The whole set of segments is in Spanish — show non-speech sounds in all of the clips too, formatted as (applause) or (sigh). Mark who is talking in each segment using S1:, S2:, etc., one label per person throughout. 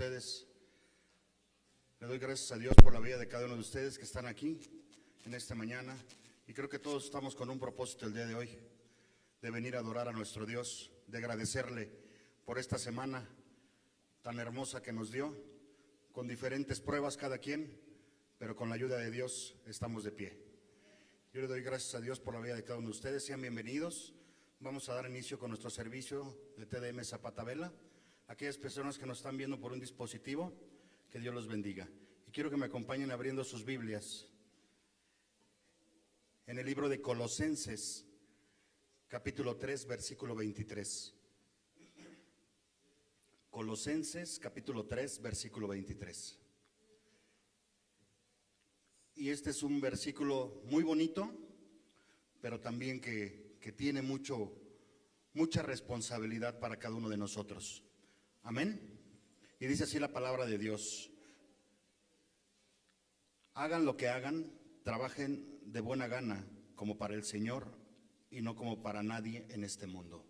S1: ustedes. Le doy gracias a Dios por la vida de cada uno de ustedes que están aquí en esta mañana. Y creo que todos estamos con un propósito el día de hoy, de venir a adorar a nuestro Dios, de agradecerle por esta semana tan hermosa que nos dio, con diferentes pruebas cada quien, pero con la ayuda de Dios estamos de pie. Yo le doy gracias a Dios por la vida de cada uno de ustedes. Sean bienvenidos. Vamos a dar inicio con nuestro servicio de TDM Zapata Vela. Aquellas personas que nos están viendo por un dispositivo, que Dios los bendiga. Y quiero que me acompañen abriendo sus Biblias en el libro de Colosenses, capítulo 3, versículo 23. Colosenses, capítulo 3, versículo 23. Y este es un versículo muy bonito, pero también que, que tiene mucho, mucha responsabilidad para cada uno de nosotros. Amén. Y dice así la palabra de Dios. Hagan lo que hagan, trabajen de buena gana como para el Señor y no como para nadie en este mundo.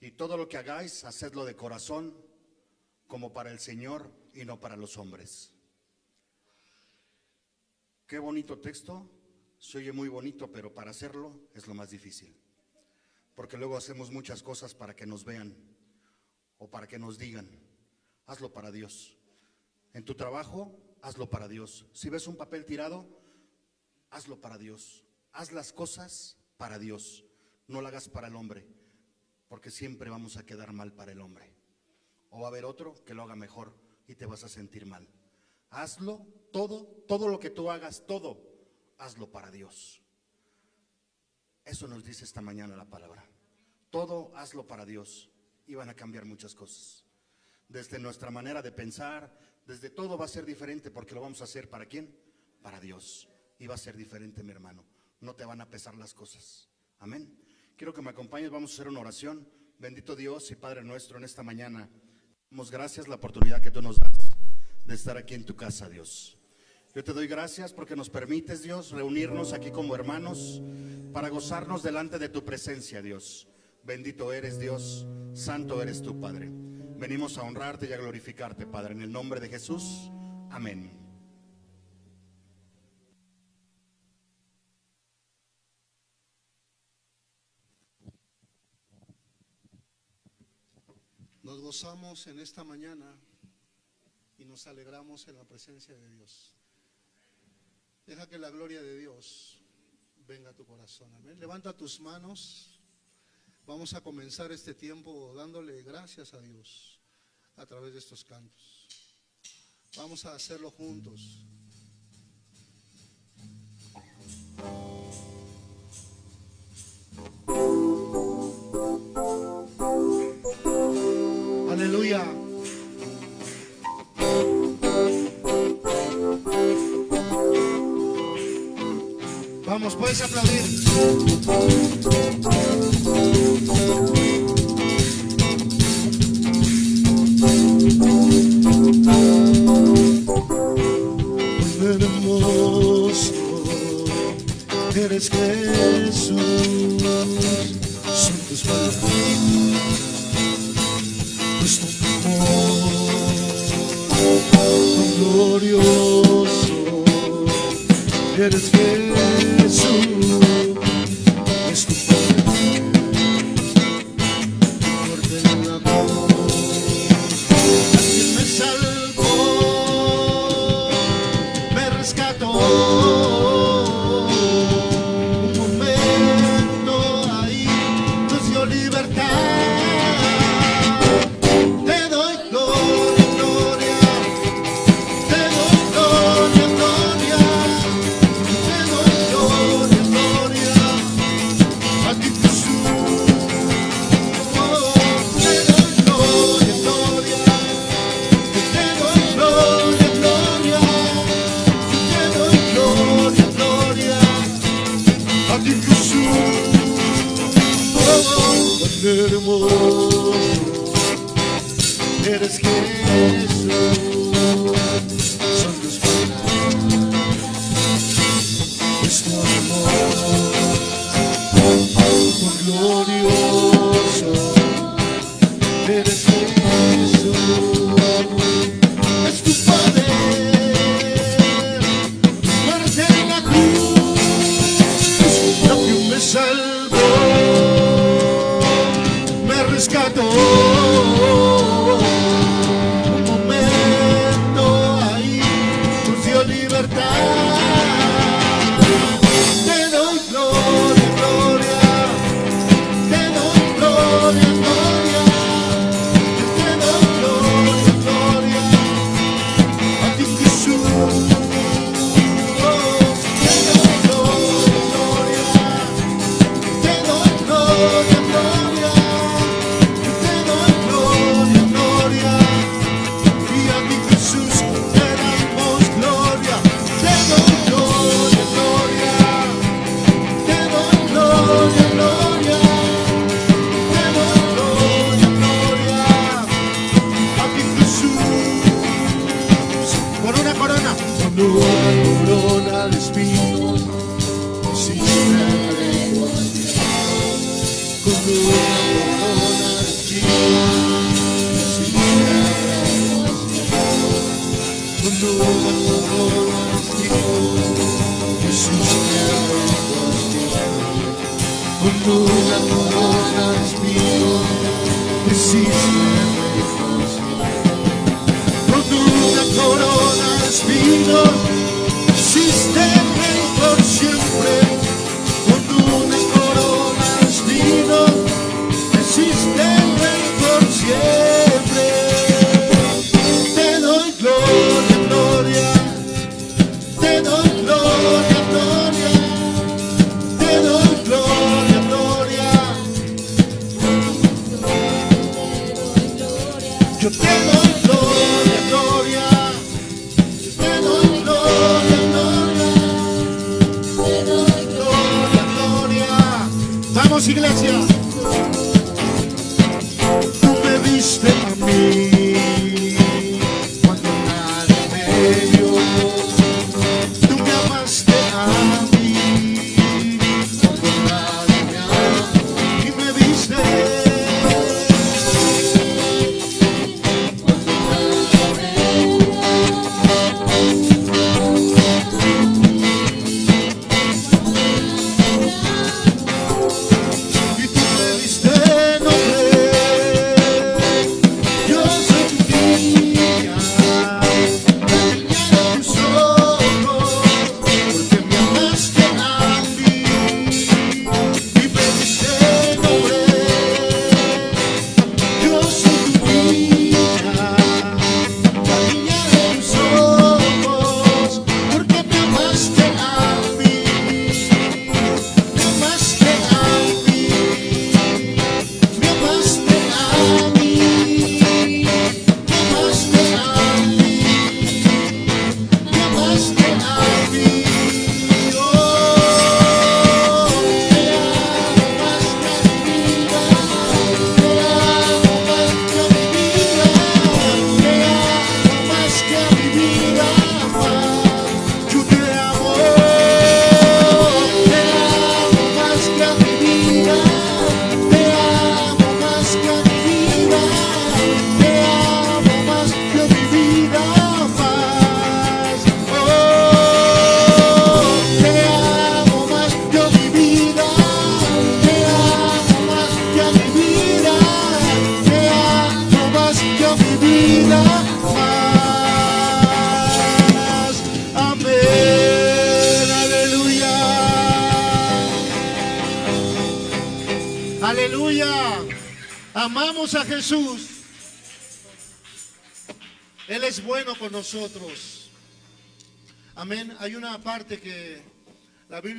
S1: Y todo lo que hagáis, hacedlo de corazón como para el Señor y no para los hombres. Qué bonito texto, se oye muy bonito, pero para hacerlo es lo más difícil. Porque luego hacemos muchas cosas para que nos vean o para que nos digan. Hazlo para Dios. En tu trabajo, hazlo para Dios. Si ves un papel tirado, hazlo para Dios. Haz las cosas para Dios. No lo hagas para el hombre, porque siempre vamos a quedar mal para el hombre. O va a haber otro que lo haga mejor y te vas a sentir mal. Hazlo todo, todo lo que tú hagas, todo, hazlo para Dios. Eso nos dice esta mañana la palabra. Todo hazlo para Dios y van a cambiar muchas cosas. Desde nuestra manera de pensar, desde todo va a ser diferente porque lo vamos a hacer para quién? Para Dios. Y va a ser diferente, mi hermano. No te van a pesar las cosas. Amén. Quiero que me acompañes, vamos a hacer una oración. Bendito Dios y Padre nuestro, en esta mañana, damos gracias la oportunidad que tú nos das de estar aquí en tu casa, Dios. Yo te doy gracias porque nos permites, Dios, reunirnos aquí como hermanos para gozarnos delante de tu presencia, Dios. Bendito eres, Dios, santo eres tu Padre. Venimos a honrarte y a glorificarte, Padre, en el nombre de Jesús. Amén.
S2: Nos gozamos en esta mañana y nos alegramos en la presencia de Dios. Deja que la gloria de Dios venga a tu corazón. Amén. Levanta tus manos. Vamos a comenzar este tiempo dándole gracias a Dios a través de estos cantos. Vamos a hacerlo juntos. Aleluya. Vamos, puedes aplaudir. Hermoso eres Jesús, son tus palabras, nuestro amor, glorioso eres Jesús,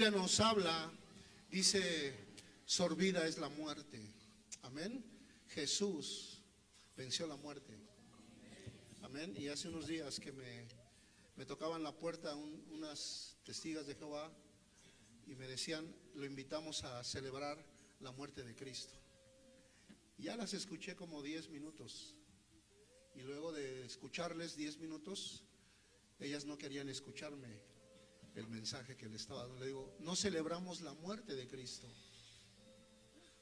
S2: Biblia nos habla, dice, sorbida es la muerte. Amén. Jesús venció la muerte. Amén. Y hace unos días que me, me tocaban la puerta unas testigas de Jehová y me decían, lo invitamos a celebrar la muerte de Cristo. Ya las escuché como 10 minutos. Y luego de escucharles 10 minutos, ellas no querían escucharme el mensaje que le estaba dando. Le digo, no celebramos la muerte de Cristo.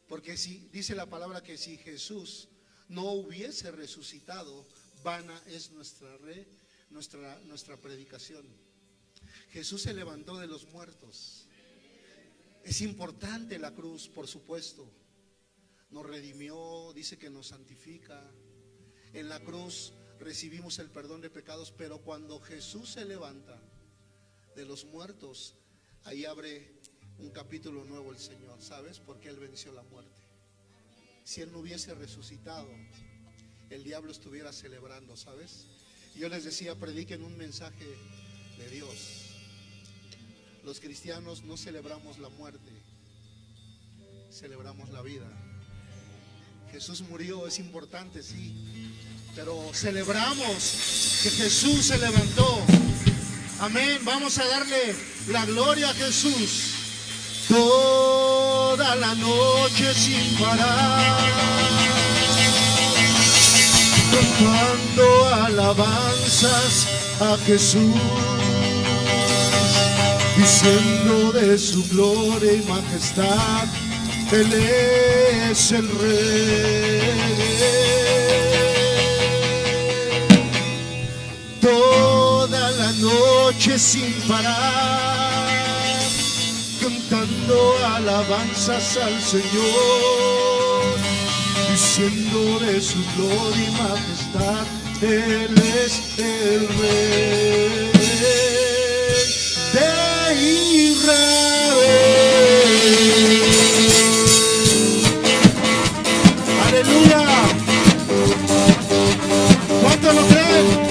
S2: Porque si dice la palabra que si Jesús no hubiese resucitado, vana es nuestra re, nuestra nuestra predicación. Jesús se levantó de los muertos. Es importante la cruz, por supuesto. Nos redimió, dice que nos santifica. En la cruz recibimos el perdón de pecados, pero cuando Jesús se levanta, de los muertos, ahí abre un capítulo nuevo el Señor, ¿sabes? Porque Él venció la muerte. Si Él no hubiese resucitado, el diablo estuviera celebrando, ¿sabes? Yo les decía, prediquen un mensaje de Dios. Los cristianos no celebramos la muerte, celebramos la vida. Jesús murió, es importante, sí, pero celebramos que Jesús se levantó. Amén, vamos a darle la gloria a Jesús toda la noche sin parar, cantando alabanzas a Jesús, diciendo de su gloria y majestad, Él es el Rey. Noche sin parar cantando alabanzas al Señor, diciendo de su gloria y majestad, Él es el Rey de Israel. Aleluya. ¿Cuánto lo creen?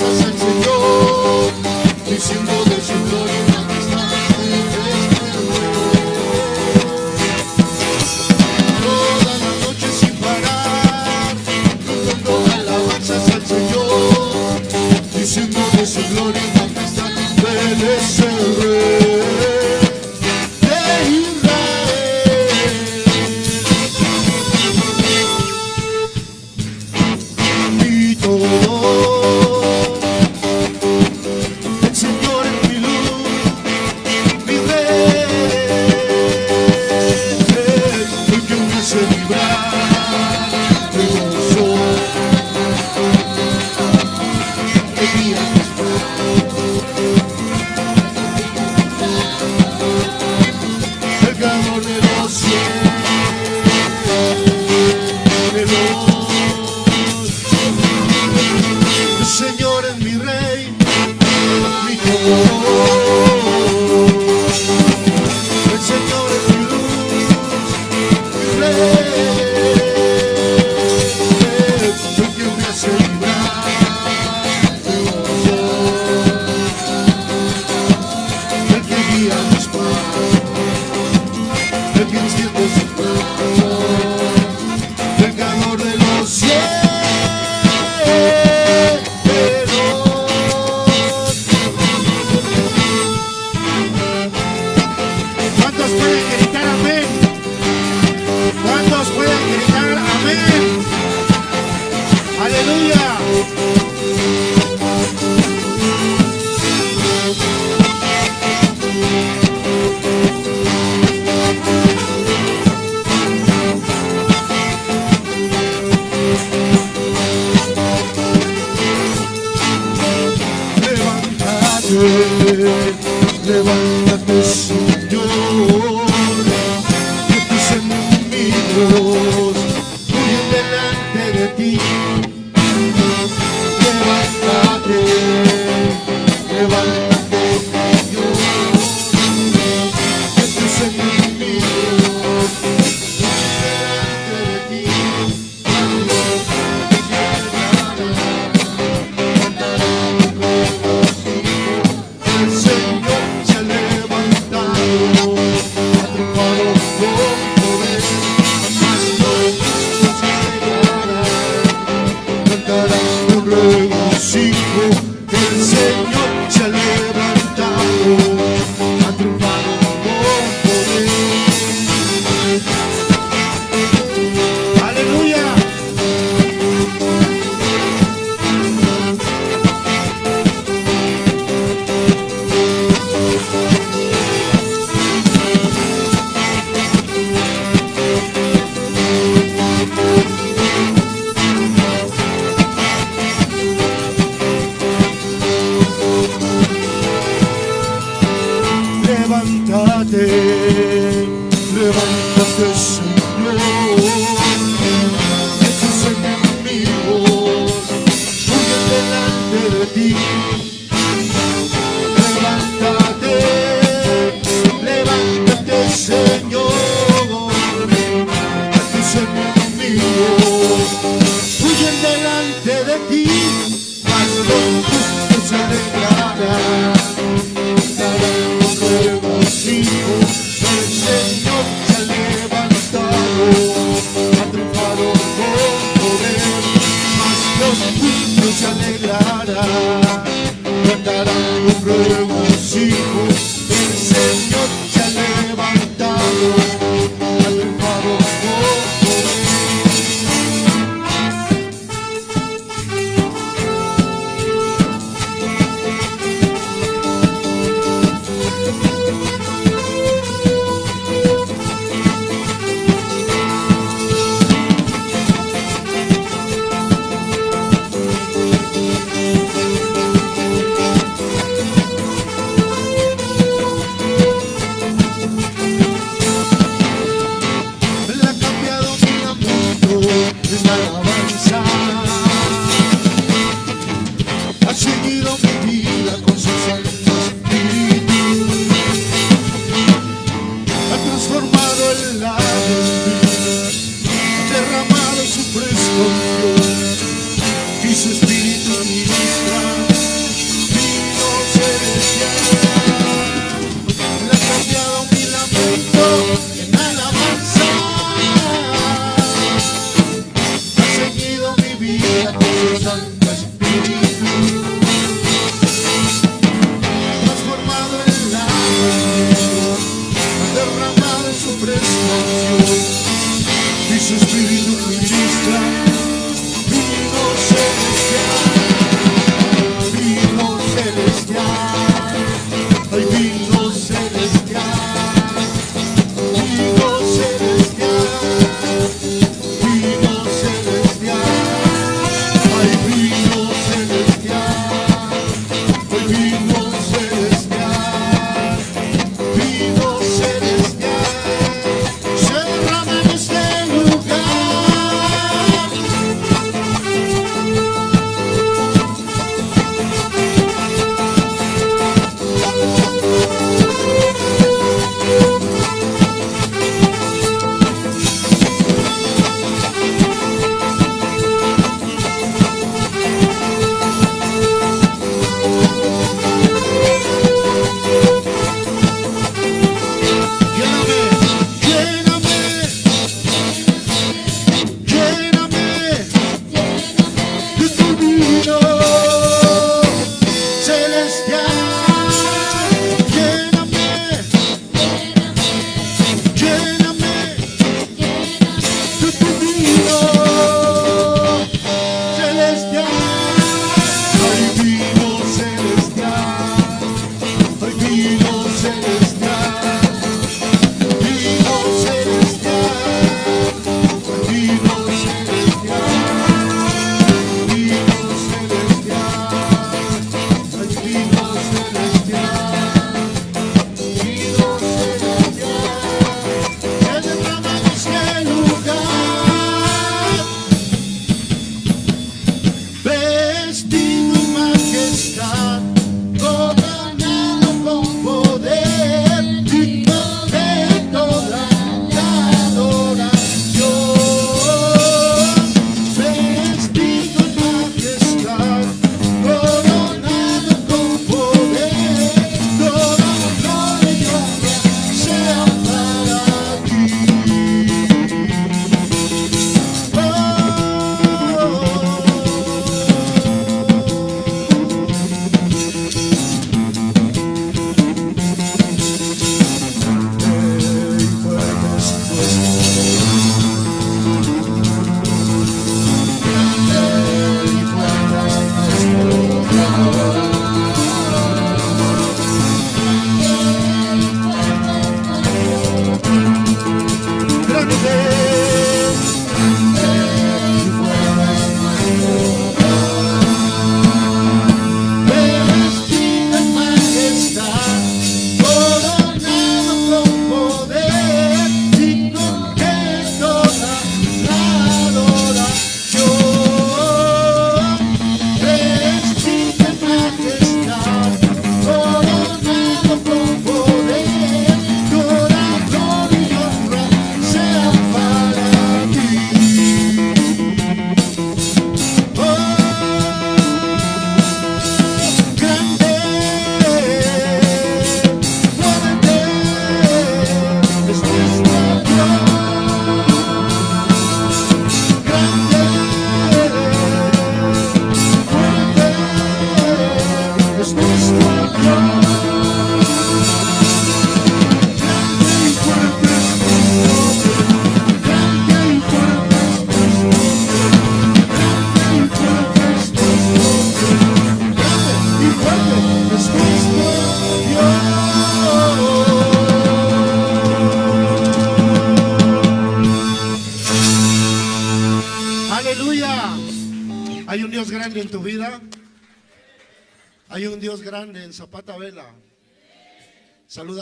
S2: Alabanzas al Señor, diciendo Señor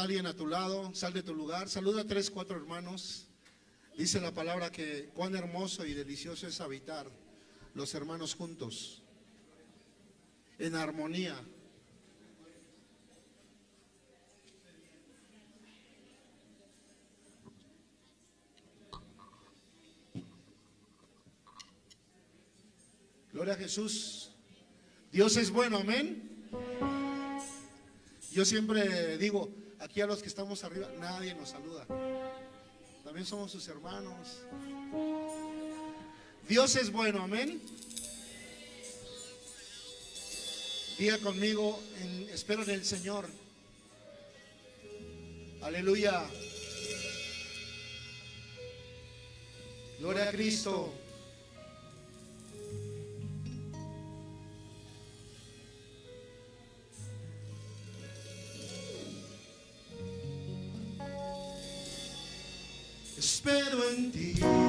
S2: Alguien a tu lado, sal de tu lugar, saluda a tres, cuatro hermanos. Dice la palabra que cuán hermoso y delicioso es habitar los hermanos juntos, en armonía. Gloria a Jesús. Dios es bueno, amén. Yo siempre digo, aquí a los que estamos arriba, nadie nos saluda. También somos sus hermanos. Dios es bueno, amén. Diga conmigo, en, espero en el Señor. Aleluya. Gloria a Cristo. Espero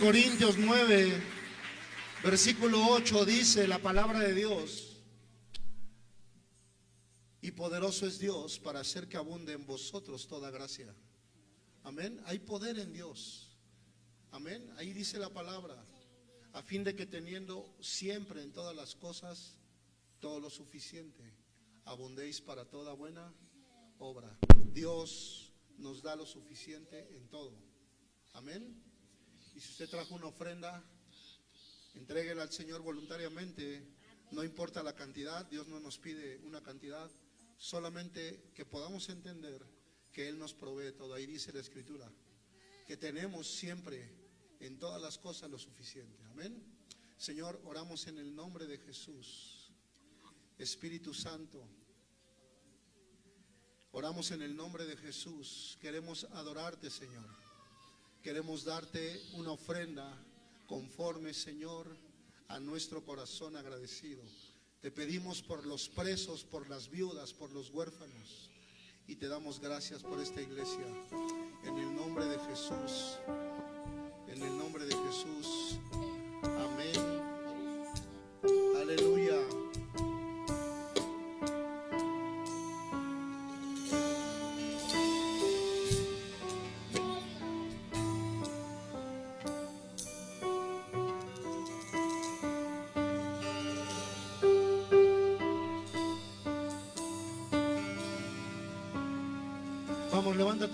S2: Corintios 9, versículo 8 dice la palabra de Dios. Y poderoso es Dios para hacer que abunde en vosotros toda gracia. Amén. Hay poder en Dios. Amén. Ahí dice la palabra. A fin de que teniendo siempre en todas las cosas todo lo suficiente, abundéis para toda buena obra. Dios nos da lo suficiente en todo. Amén. Y si usted trajo una ofrenda, entréguela al Señor voluntariamente. No importa la cantidad, Dios no nos pide una cantidad, solamente que podamos entender que Él nos provee todo. Ahí dice la Escritura, que tenemos siempre en todas las cosas lo suficiente. Amén. Señor, oramos en el nombre de Jesús. Espíritu Santo, oramos en el nombre de Jesús. Queremos adorarte, Señor. Queremos darte una ofrenda conforme, Señor, a nuestro corazón agradecido. Te pedimos por los presos, por las viudas, por los huérfanos. Y te damos gracias por esta iglesia. En el nombre de Jesús. En el nombre de Jesús. Amén.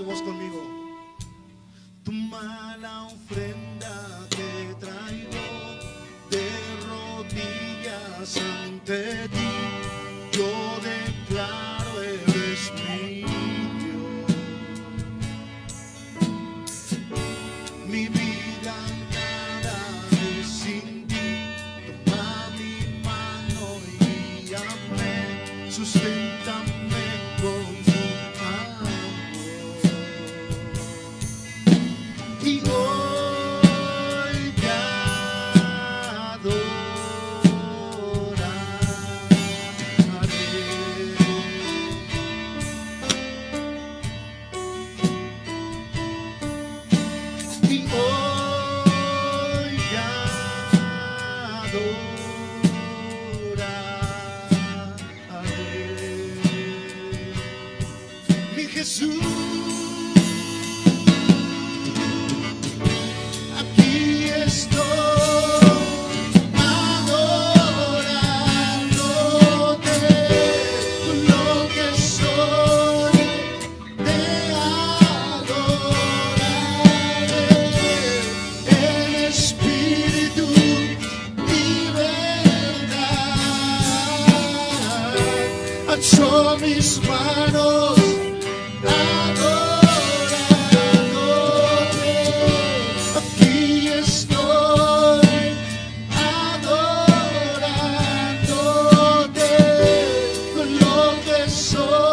S2: Vamos, levanta lo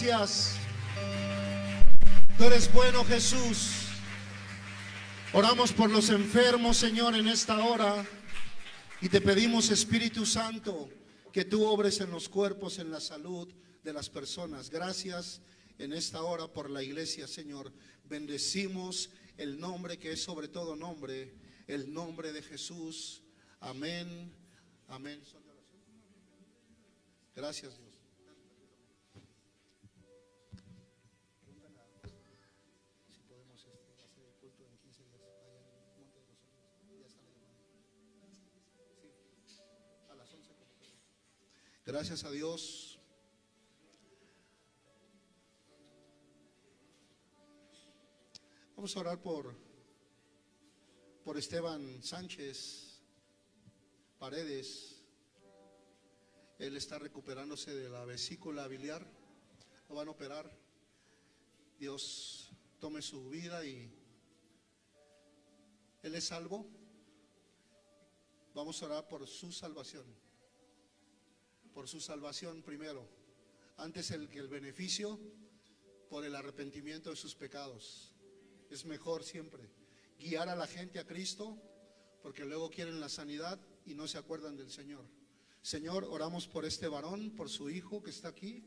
S2: gracias. Tú eres bueno, Jesús. Oramos por los enfermos, Señor, en esta hora. Y te pedimos, Espíritu Santo, que tú obres en los cuerpos, en la salud de las personas. Gracias en esta hora por la iglesia, Señor. Bendecimos el nombre que es sobre todo nombre, el nombre de Jesús. Amén. Amén. Gracias, Dios. Gracias a Dios. Vamos a orar por, por Esteban Sánchez Paredes. Él está recuperándose de la vesícula biliar. Lo van a operar. Dios tome su vida y Él es salvo. Vamos a orar por su salvación. Por su salvación primero. Antes el que el beneficio por el arrepentimiento de sus pecados. Es mejor siempre guiar a la gente a Cristo porque luego quieren la sanidad y no se acuerdan del Señor. Señor, oramos por este varón, por su hijo que está aquí.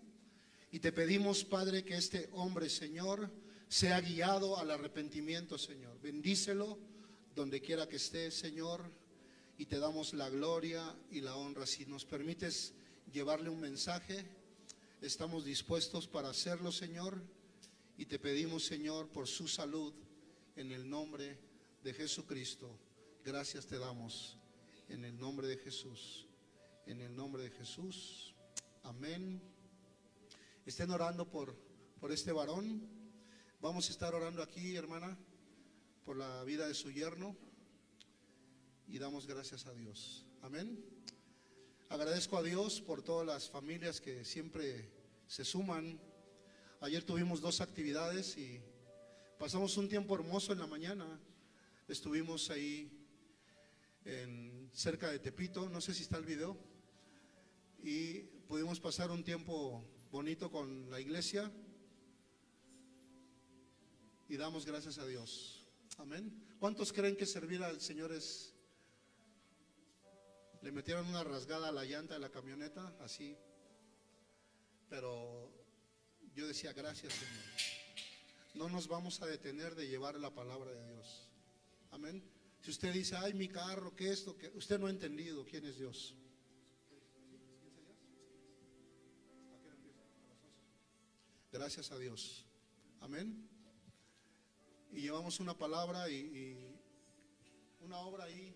S2: Y te pedimos, Padre, que este hombre, Señor, sea guiado al arrepentimiento, Señor. Bendícelo donde quiera que esté, Señor. Y te damos la gloria y la honra. Si nos permites llevarle un mensaje, estamos dispuestos para hacerlo, Señor. Y te pedimos, Señor, por su salud, en el nombre de Jesucristo. Gracias te damos, en el nombre de Jesús. En el nombre de Jesús. Amén. Estén orando por, por este varón. Vamos a estar orando aquí, hermana, por la vida de su yerno. Y damos gracias a Dios. Amén. Agradezco a Dios por todas las familias que siempre se suman. Ayer tuvimos dos actividades y pasamos un tiempo hermoso en la mañana. Estuvimos ahí en, cerca de Tepito, no sé si está el video, y pudimos pasar un tiempo bonito con la iglesia y damos gracias a Dios. Amén. ¿Cuántos creen que servir al Señor es... Le metieron una rasgada a la llanta de la camioneta, así. Pero yo decía, gracias Señor. No nos vamos a detener de llevar la palabra de Dios. Amén. Si usted dice, ay, mi carro, que esto, que usted no ha entendido quién es Dios. Gracias a Dios. Amén. Y llevamos una palabra y, y una obra ahí.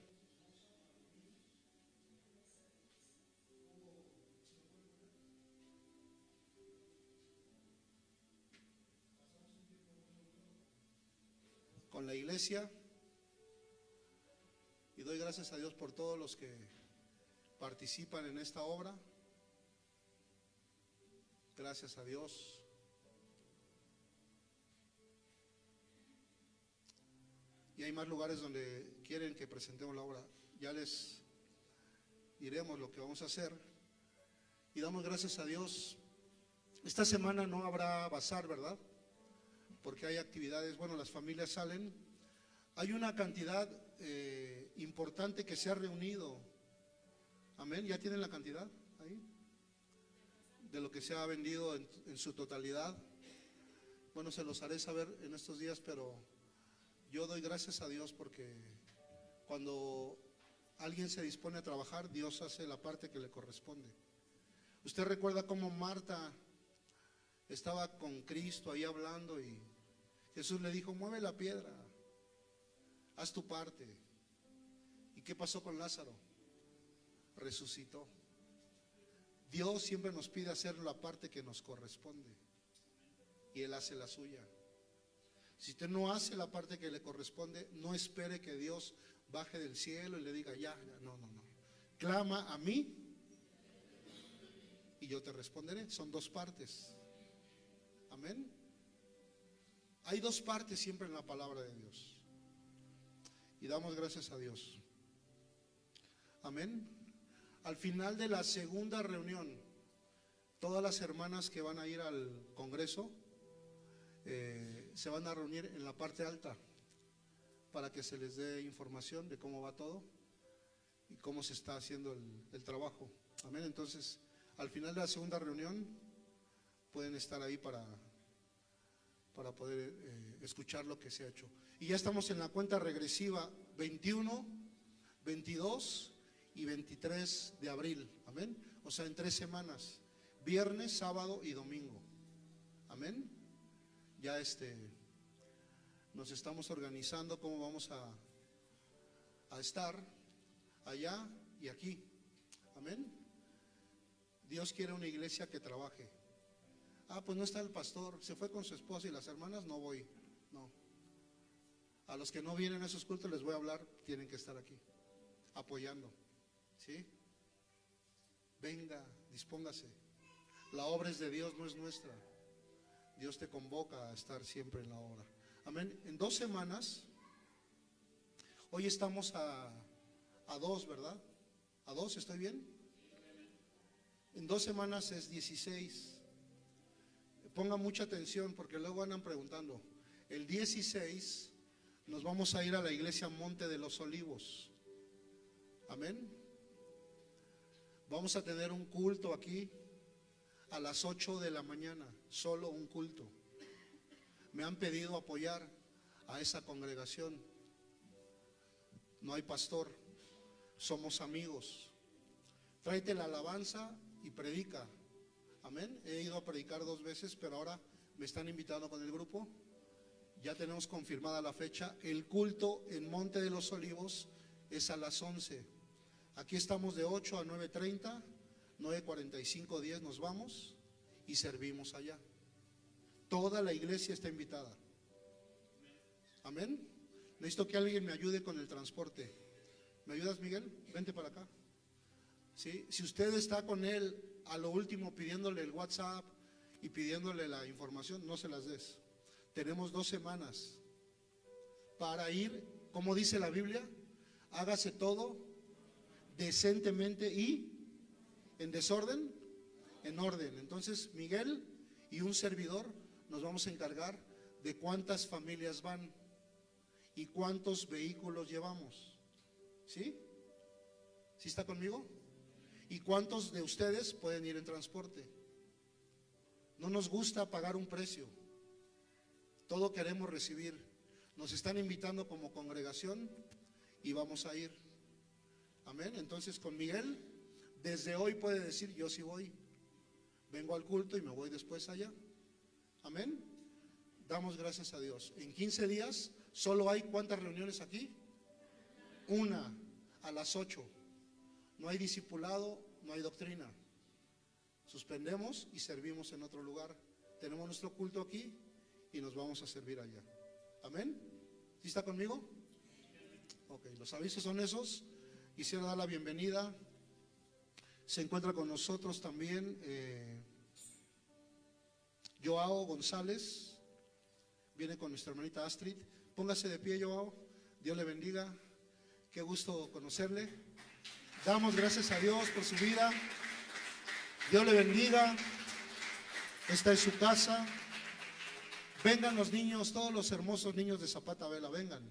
S2: Con la iglesia. Y doy gracias a Dios por todos los que participan en esta obra. Gracias a Dios. Y hay más lugares donde quieren que presentemos la obra. Ya les diremos lo que vamos a hacer. Y damos gracias a Dios. Esta semana no habrá bazar, ¿verdad? Porque hay actividades, bueno, las familias salen. Hay una cantidad eh, importante que se ha reunido. Amén. ¿Ya tienen la cantidad ahí? De lo que se ha vendido en, en su totalidad. Bueno, se los haré saber en estos días, pero yo doy gracias a Dios porque cuando alguien se dispone a trabajar, Dios hace la parte que le corresponde. Usted recuerda cómo Marta estaba con Cristo ahí hablando y Jesús le dijo, mueve la piedra, haz tu parte. ¿Y qué pasó con Lázaro? Resucitó. Dios siempre nos pide hacer la parte que nos corresponde y Él hace la suya. Si usted no hace la parte que le corresponde, no espere que Dios baje del cielo y le diga, ya, ya, no, no, no. Clama a mí y yo te responderé. Son dos partes. Amén. Hay dos partes siempre en la palabra de Dios. Y damos gracias a Dios. Amén. Al final de la segunda reunión, todas las hermanas que van a ir al Congreso, eh, se van a reunir en la parte alta para que se les dé información de cómo va todo y cómo se está haciendo el, el trabajo. Amén. Entonces, al final de la segunda reunión, pueden estar ahí para, para poder eh, escuchar lo que se ha hecho. Y ya estamos en la cuenta regresiva 21, 22 y 23 de abril. Amén. O sea, en tres semanas. Viernes, sábado y domingo. Amén. Ya este, nos estamos organizando cómo vamos a, a estar allá y aquí. Amén. Dios quiere una iglesia que trabaje. Ah, pues no está el pastor, se fue con su esposa y las hermanas, no voy. No. A los que no vienen a esos cultos les voy a hablar, tienen que estar aquí, apoyando. ¿Sí? Venga, dispóngase. La obra es de Dios, no es nuestra. Dios te convoca a estar siempre en la obra. Amén. En dos semanas, hoy estamos a, a dos, ¿verdad? ¿A dos estoy bien? En dos semanas es 16. Pongan mucha atención porque luego andan preguntando. El 16 nos vamos a ir a la iglesia Monte de los Olivos. Amén. Vamos a tener un culto aquí a las 8 de la mañana, solo un culto. Me han pedido apoyar a esa congregación. No hay pastor, somos amigos. Tráete la alabanza y predica. Amén. He ido a predicar dos veces, pero ahora me están invitando con el grupo. Ya tenemos confirmada la fecha. El culto en Monte de los Olivos es a las 11. Aquí estamos de 8 a 9.30, 9.45, 10 nos vamos y servimos allá. Toda la iglesia está invitada. Amén. Necesito que alguien me ayude con el transporte. ¿Me ayudas, Miguel? Vente para acá. ¿Sí? Si usted está con él a lo último pidiéndole el WhatsApp y pidiéndole la información, no se las des. Tenemos dos semanas para ir, como dice la Biblia, hágase todo decentemente y en desorden, en orden. Entonces, Miguel y un servidor nos vamos a encargar de cuántas familias van y cuántos vehículos llevamos. ¿Sí? ¿Sí está conmigo? ¿Y cuántos de ustedes pueden ir en transporte? No nos gusta pagar un precio. Todo queremos recibir. Nos están invitando como congregación y vamos a ir. Amén. Entonces con Miguel, desde hoy puede decir, yo sí voy. Vengo al culto y me voy después allá. Amén. Damos gracias a Dios. En 15 días solo hay cuántas reuniones aquí? Una a las 8. No hay discipulado, no hay doctrina. Suspendemos y servimos en otro lugar. Tenemos nuestro culto aquí y nos vamos a servir allá. Amén. ¿Sí está conmigo? Ok, los avisos son esos. Quisiera dar la bienvenida. Se encuentra con nosotros también eh, Joao González. Viene con nuestra hermanita Astrid. Póngase de pie, Joao. Dios le bendiga. Qué gusto conocerle. Damos gracias a Dios por su vida. Dios le bendiga. Esta es su casa. Vengan los niños, todos los hermosos niños de Zapata Vela, vengan.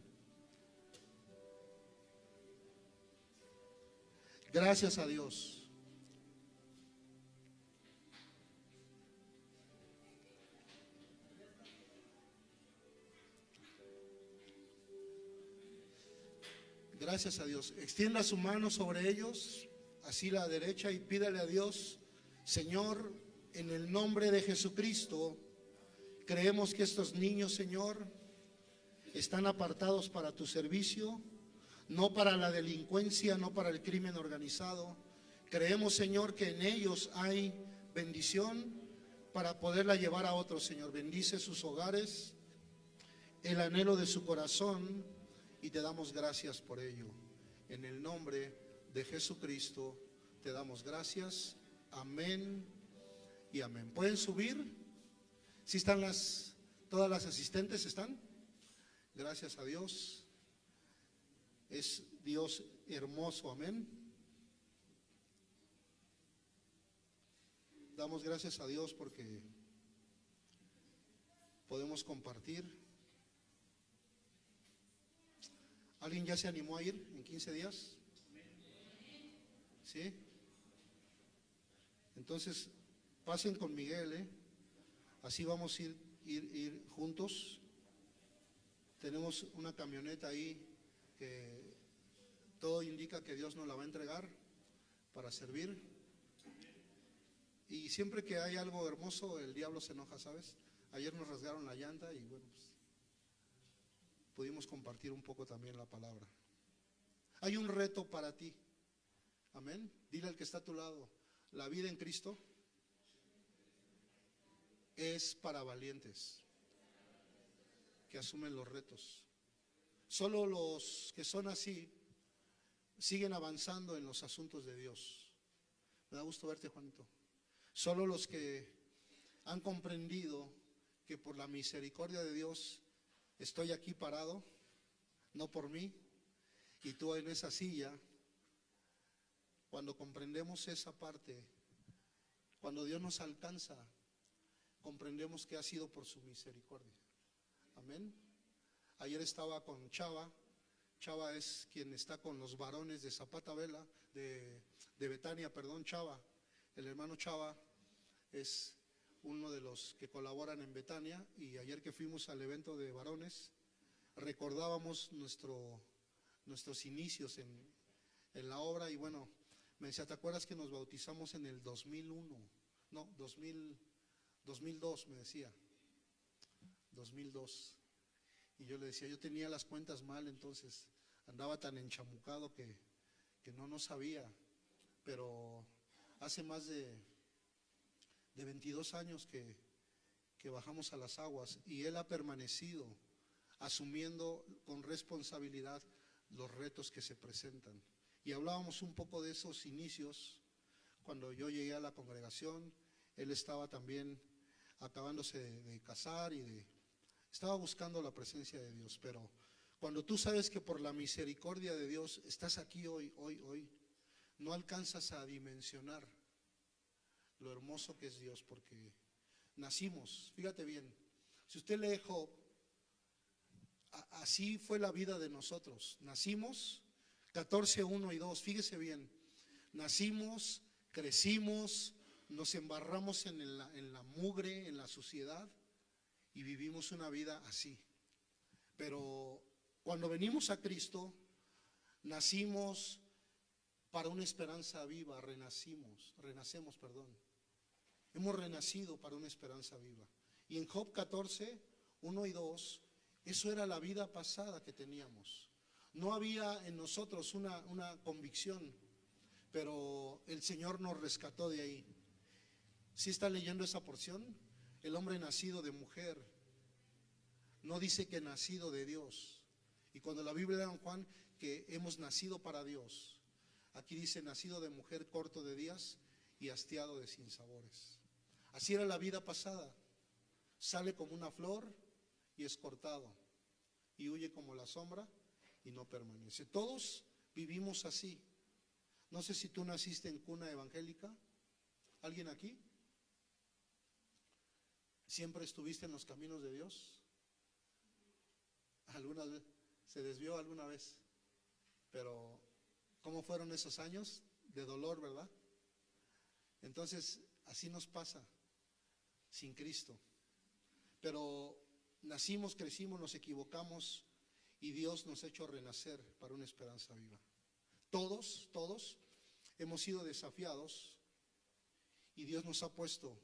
S2: Gracias a Dios. Gracias a Dios. Extienda su mano sobre ellos, así la derecha, y pídale a Dios, Señor, en el nombre de Jesucristo, creemos que estos niños, Señor, están apartados para tu servicio, no para la delincuencia, no para el crimen organizado. Creemos, Señor, que en ellos hay bendición para poderla llevar a otros, Señor. Bendice sus hogares, el anhelo de su corazón y te damos gracias por ello. En el nombre de Jesucristo te damos gracias. Amén y amén. ¿Pueden subir? ¿Sí están las, todas las asistentes están? Gracias a Dios. Es Dios hermoso, amén. Damos gracias a Dios porque podemos compartir. ¿Alguien ya se animó a ir en 15 días? ¿Sí? Entonces, pasen con Miguel, ¿eh? Así vamos a ir, ir, juntos. Tenemos una camioneta ahí que todo indica que Dios nos la va a entregar para servir. Y siempre que hay algo hermoso, el diablo se enoja, ¿sabes? Ayer nos rasgaron la llanta y bueno, pues pudimos compartir un poco también la palabra. Hay un reto para ti. Amén. Dile al que está a tu lado, la vida en Cristo es para valientes que asumen los retos. Solo los que son así siguen avanzando en los asuntos de Dios. Me da gusto verte, Juanito. Solo los que han comprendido que por la misericordia de Dios estoy aquí parado, no por mí, y tú en esa silla, cuando comprendemos esa parte, cuando Dios nos alcanza, comprendemos que ha sido por su misericordia. Amén. Ayer estaba con Chava. Chava es quien está con los varones de Zapata Vela, de, de Betania, perdón, Chava. El hermano Chava es uno de los que colaboran en Betania y ayer que fuimos al evento de varones recordábamos nuestro, nuestros inicios en, en la obra y bueno, me decía, ¿te acuerdas que nos bautizamos en el 2001? No, 2000, 2002 me decía, 2002. Y yo le decía, yo tenía las cuentas mal, entonces andaba tan enchamucado que, que no, no sabía, pero hace más de, de 22 años que, que bajamos a las aguas y Él ha permanecido asumiendo con responsabilidad los retos que se presentan. Y hablábamos un poco de esos inicios cuando yo llegué a la congregación, Él estaba también acabándose de, casar y de, estaba buscando la presencia de Dios, pero cuando tú sabes que por la misericordia de Dios estás aquí hoy, hoy, hoy, no alcanzas a dimensionar lo hermoso que es Dios, porque nacimos, fíjate bien, si usted lee Job, así fue la vida de nosotros, nacimos, 14, 1 y 2, fíjese bien, nacimos, crecimos, nos embarramos en la, en la mugre, en la suciedad, y vivimos una vida así. Pero cuando venimos a Cristo, nacimos para una esperanza viva, renacimos, renacemos, perdón. Hemos renacido para una esperanza viva. Y en Job 14, 1 y 2, eso era la vida pasada que teníamos. No había en nosotros una, una convicción, pero el Señor nos rescató de ahí. Si está leyendo esa porción? El hombre nacido de mujer no dice que nacido de Dios. Y cuando la Biblia da en Juan que hemos nacido para Dios, aquí dice nacido de mujer corto de días y hastiado de sinsabores. Así era la vida pasada. Sale como una flor y es cortado. Y huye como la sombra y no permanece. Todos vivimos así. No sé si tú naciste en cuna evangélica. ¿Alguien aquí? ¿Siempre estuviste en los caminos de Dios? ¿Alguna vez? ¿Se desvió alguna vez? Pero, ¿cómo fueron esos años? De dolor, ¿verdad? Entonces, así nos pasa sin Cristo. Pero nacimos, crecimos, nos equivocamos y Dios nos ha hecho renacer para una esperanza viva. Todos, todos hemos sido desafiados y Dios nos ha puesto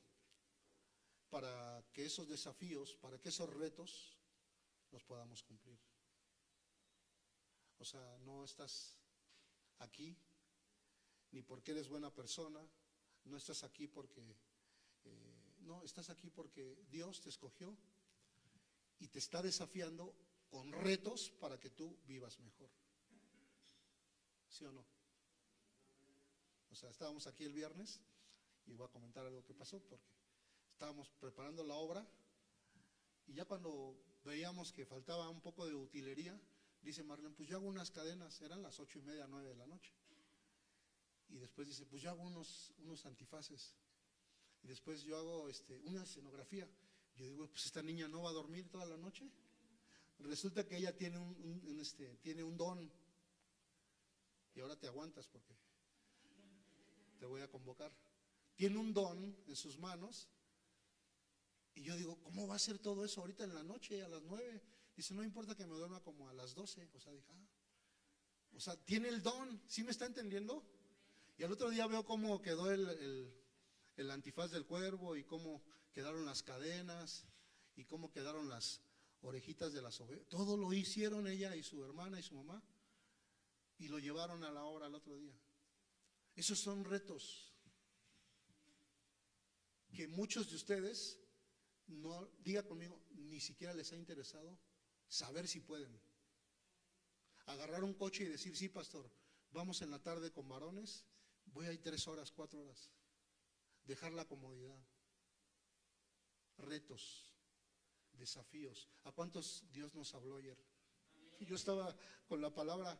S2: para que esos desafíos, para que esos retos los podamos cumplir. O sea, no estás aquí ni porque eres buena persona, no estás aquí porque, no, estás aquí porque Dios te escogió y te está desafiando con retos para que tú vivas mejor. ¿Sí o no? O sea, estábamos aquí el viernes y voy a comentar algo que pasó porque estábamos preparando la obra y ya cuando veíamos que faltaba un poco de utilería, dice Marlene, pues yo hago unas cadenas, eran las ocho y media, nueve de la noche. Y después dice, pues yo hago unos, unos antifaces. Y después yo hago este, una escenografía. Yo digo, pues esta niña no va a dormir toda la noche. Resulta que ella tiene un, este, tiene un don. Y ahora te aguantas porque te voy a convocar. Tiene un don en sus manos. Y yo digo, ¿cómo va a ser todo eso ahorita en la noche, a las nueve? Dice, no importa que me duerma como a las doce. O sea, dije, ah. O sea, tiene el don. ¿Sí me está entendiendo? Y al otro día veo cómo quedó el- el antifaz del cuervo y cómo quedaron las cadenas y cómo quedaron las orejitas de las ovejas. Todo lo hicieron ella y su hermana y su mamá y lo llevaron a la obra al otro día. Esos son retos que muchos de ustedes, no diga conmigo, ni siquiera les ha interesado saber si pueden. Agarrar un coche y decir, sí, pastor, vamos en la tarde con varones, voy a ir tres horas, cuatro horas. Dejar la comodidad. Retos, desafíos. ¿A cuántos Dios nos habló ayer? Yo estaba con la palabra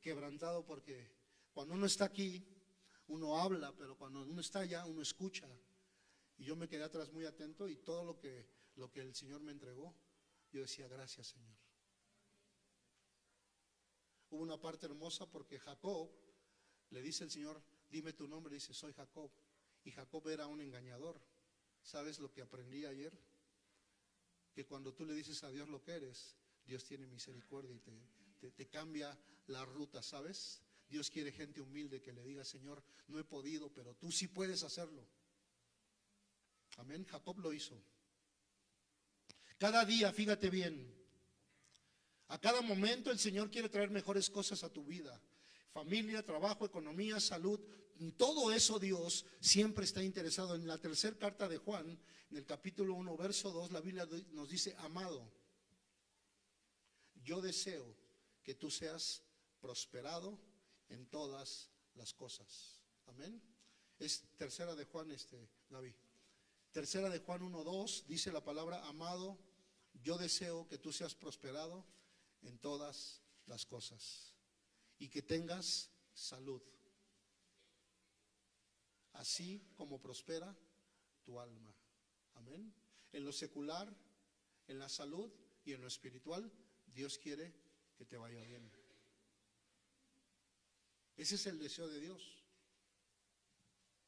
S2: quebrantado porque cuando uno está aquí, uno habla, pero cuando uno está allá, uno escucha. Y yo me quedé atrás muy atento y todo lo que, lo que el Señor me entregó, yo decía, gracias Señor. Hubo una parte hermosa porque Jacob le dice el Señor, dime tu nombre, dice, soy Jacob. Y Jacob era un engañador. ¿Sabes lo que aprendí ayer? Que cuando tú le dices a Dios lo que eres, Dios tiene misericordia y te, cambia la ruta, ¿sabes? Dios quiere gente humilde que le diga, Señor, no he podido, pero tú sí puedes hacerlo. Amén. Jacob lo hizo. Cada día, fíjate bien, a cada momento el Señor quiere traer mejores cosas a tu vida. Familia, trabajo, economía, salud, todo eso Dios siempre está interesado. En la tercera carta de Juan, en el capítulo 1, verso 2, la Biblia nos dice, amado, yo deseo que tú seas prosperado en todas las cosas. Amén. Es tercera de Juan, este, David. Tercera de Juan 1.2 dice la palabra, amado, yo deseo que tú seas prosperado en todas las cosas y que tengas salud, así como prospera tu alma. Amén. En lo secular, en la salud y en lo espiritual, Dios quiere que te vaya bien. Ese es el deseo de Dios.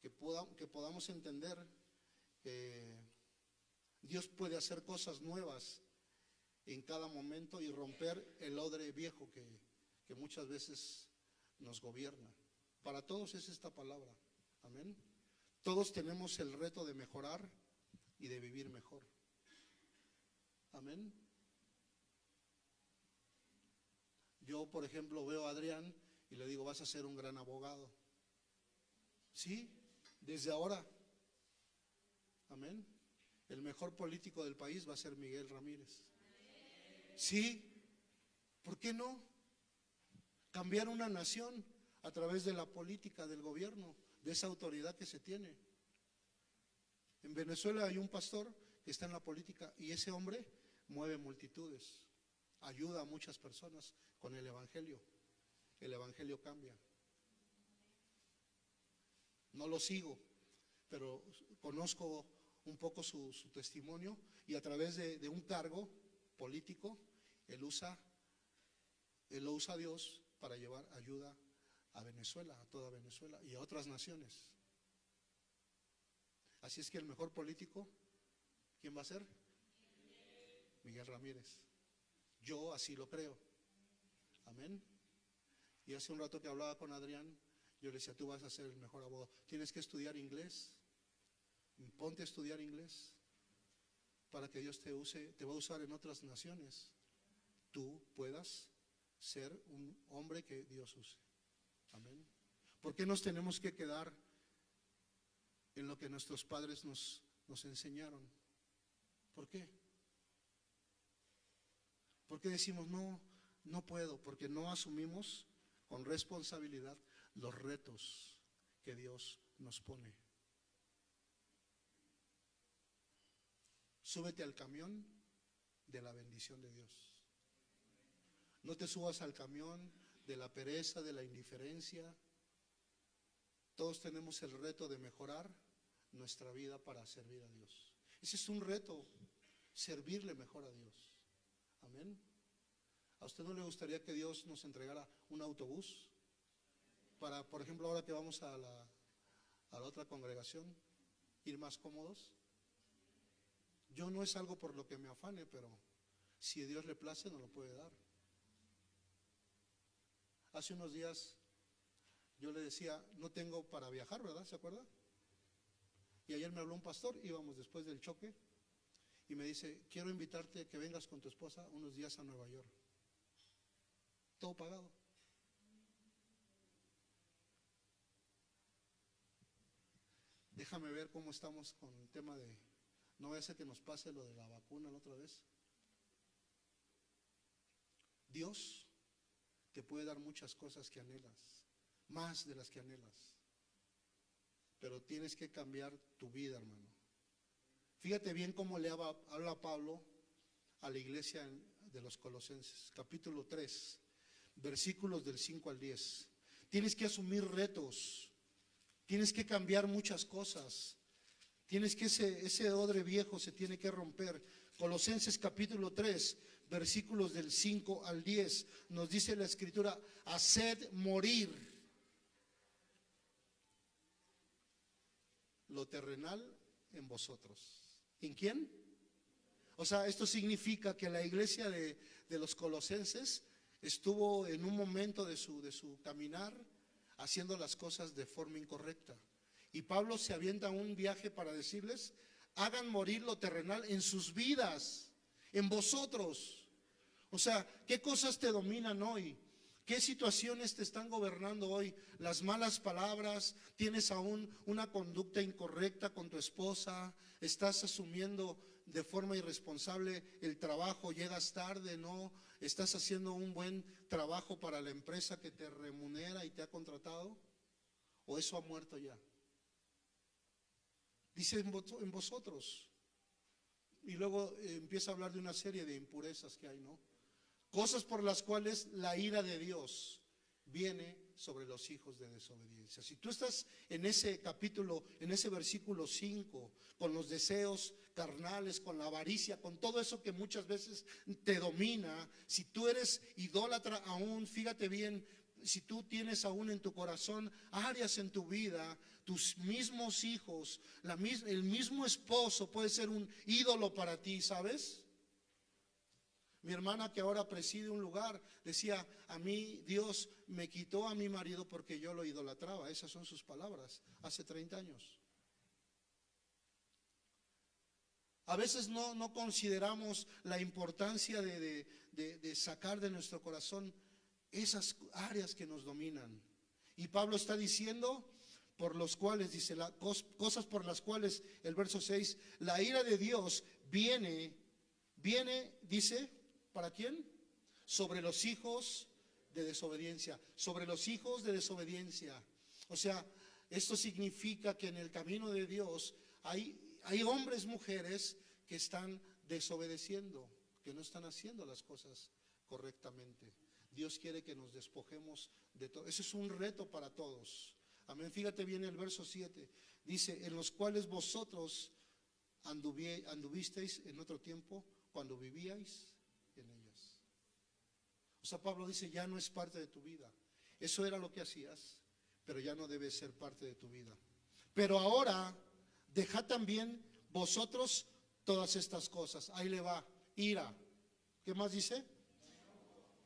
S2: Que, podamos entender que Dios puede hacer cosas nuevas en cada momento y romper el odre viejo que muchas veces nos gobierna. Para todos es esta palabra. Amén. Todos tenemos el reto de mejorar y de vivir mejor. Amén. Yo, por ejemplo, veo a Adrián y le digo, vas a ser un gran abogado. Sí, desde ahora. Amén. El mejor político del país va a ser Miguel Ramírez. Sí, ¿por qué no? Cambiar una nación a través de la política del gobierno, de esa autoridad que se tiene. En Venezuela hay un pastor que está en la política y ese hombre mueve multitudes, ayuda a muchas personas con el Evangelio el Evangelio cambia. No lo sigo, pero conozco un poco su, testimonio y a través de, un cargo político, él usa, él lo usa a Dios para llevar ayuda a Venezuela, a toda Venezuela y a otras naciones. Así es que el mejor político, ¿quién va a ser? Miguel Ramírez. Yo así lo creo. Amén. Y hace un rato que hablaba con Adrián, yo le decía, tú vas a ser el mejor abogado. Tienes que estudiar inglés. Ponte a estudiar inglés para que Dios te use, te va a usar en otras naciones. Tú puedas ser un hombre que Dios use. Amén. ¿Por qué nos tenemos que quedar en lo que nuestros padres nos, nos enseñaron? ¿Por qué? ¿Por qué decimos no, no puedo? Porque no asumimos con responsabilidad los retos que Dios nos pone. Súbete al camión de la bendición de Dios. No te subas al camión de la pereza, de la indiferencia. Todos tenemos el reto de mejorar nuestra vida para servir a Dios. Ese es un reto, servirle mejor a Dios. Amén. ¿A usted no le gustaría que Dios nos entregara un autobús? Para, por ejemplo, ahora que vamos a la, a la otra congregación, ir más cómodos. Yo no es algo por lo que me afane, pero si a Dios le place, nos lo puede dar. Hace unos días yo le decía, no tengo para viajar, ¿verdad? ¿Se acuerda? Y ayer me habló un pastor, íbamos después del choque, y me dice, quiero invitarte a que vengas con tu esposa unos días a Nueva York todo pagado. Déjame ver cómo estamos con el tema de, no vaya a que nos pase lo de la vacuna la otra vez. Dios te puede dar muchas cosas que anhelas, más de las que anhelas. Pero tienes que cambiar tu vida, hermano. Fíjate bien cómo le habla Pablo a la iglesia de los Colosenses, capítulo 3, versículos del 5 al 10. Tienes que asumir retos. Tienes que cambiar muchas cosas. Tienes que ese, odre viejo se tiene que romper. Colosenses capítulo 3, versículos del 5 al 10, nos dice la escritura, haced morir lo terrenal en vosotros. ¿En quién? O sea, esto significa que la iglesia de, de los colosenses estuvo en un momento de su, de su caminar haciendo las cosas de forma incorrecta. Y Pablo se avienta un viaje para decirles, hagan morir lo terrenal en sus vidas, en vosotros. O sea, ¿qué cosas te dominan hoy? ¿Qué situaciones te están gobernando hoy? Las malas palabras, tienes aún una conducta incorrecta con tu esposa, estás asumiendo de forma irresponsable el trabajo, llegas tarde, no, estás haciendo un buen trabajo para la empresa que te remunera y te ha contratado, o eso ha muerto ya. Dice en vosotros. Y luego eh, empieza a hablar de una serie de impurezas que hay, ¿no? Cosas por las cuales la ira de Dios viene sobre los hijos de desobediencia. Si tú estás en ese capítulo, en ese versículo 5, con los deseos carnales, con la avaricia, con todo eso que muchas veces te domina, si tú eres idólatra aún, fíjate bien, si tú tienes aún en tu corazón áreas en tu vida, tus mismos hijos, la, el mismo esposo puede ser un ídolo para ti, ¿sabes? Mi hermana que ahora preside un lugar decía, a mí Dios me quitó a mi marido porque yo lo idolatraba. Esas son sus palabras, hace 30 años. A veces no, no consideramos la importancia de, de sacar de nuestro corazón esas áreas que nos dominan. Y Pablo está diciendo, por los cuales, dice, la, cosas por las cuales, el verso 6, la ira de Dios viene, viene, dice, ¿para quién? Sobre los hijos de desobediencia, sobre los hijos de desobediencia. O sea, esto significa que en el camino de Dios hay, hay hombres, mujeres que están desobedeciendo, que no están haciendo las cosas correctamente. Dios quiere que nos despojemos de todo. Ese es un reto para todos. Amén. Fíjate bien el verso 7. Dice, en los cuales vosotros anduvisteis en otro tiempo cuando vivíais. O sea, Pablo dice, ya no es parte de tu vida. Eso era lo que hacías, pero ya no debe ser parte de tu vida. Pero ahora, dejad también vosotros todas estas cosas. Ahí le va, ira. ¿Qué más dice?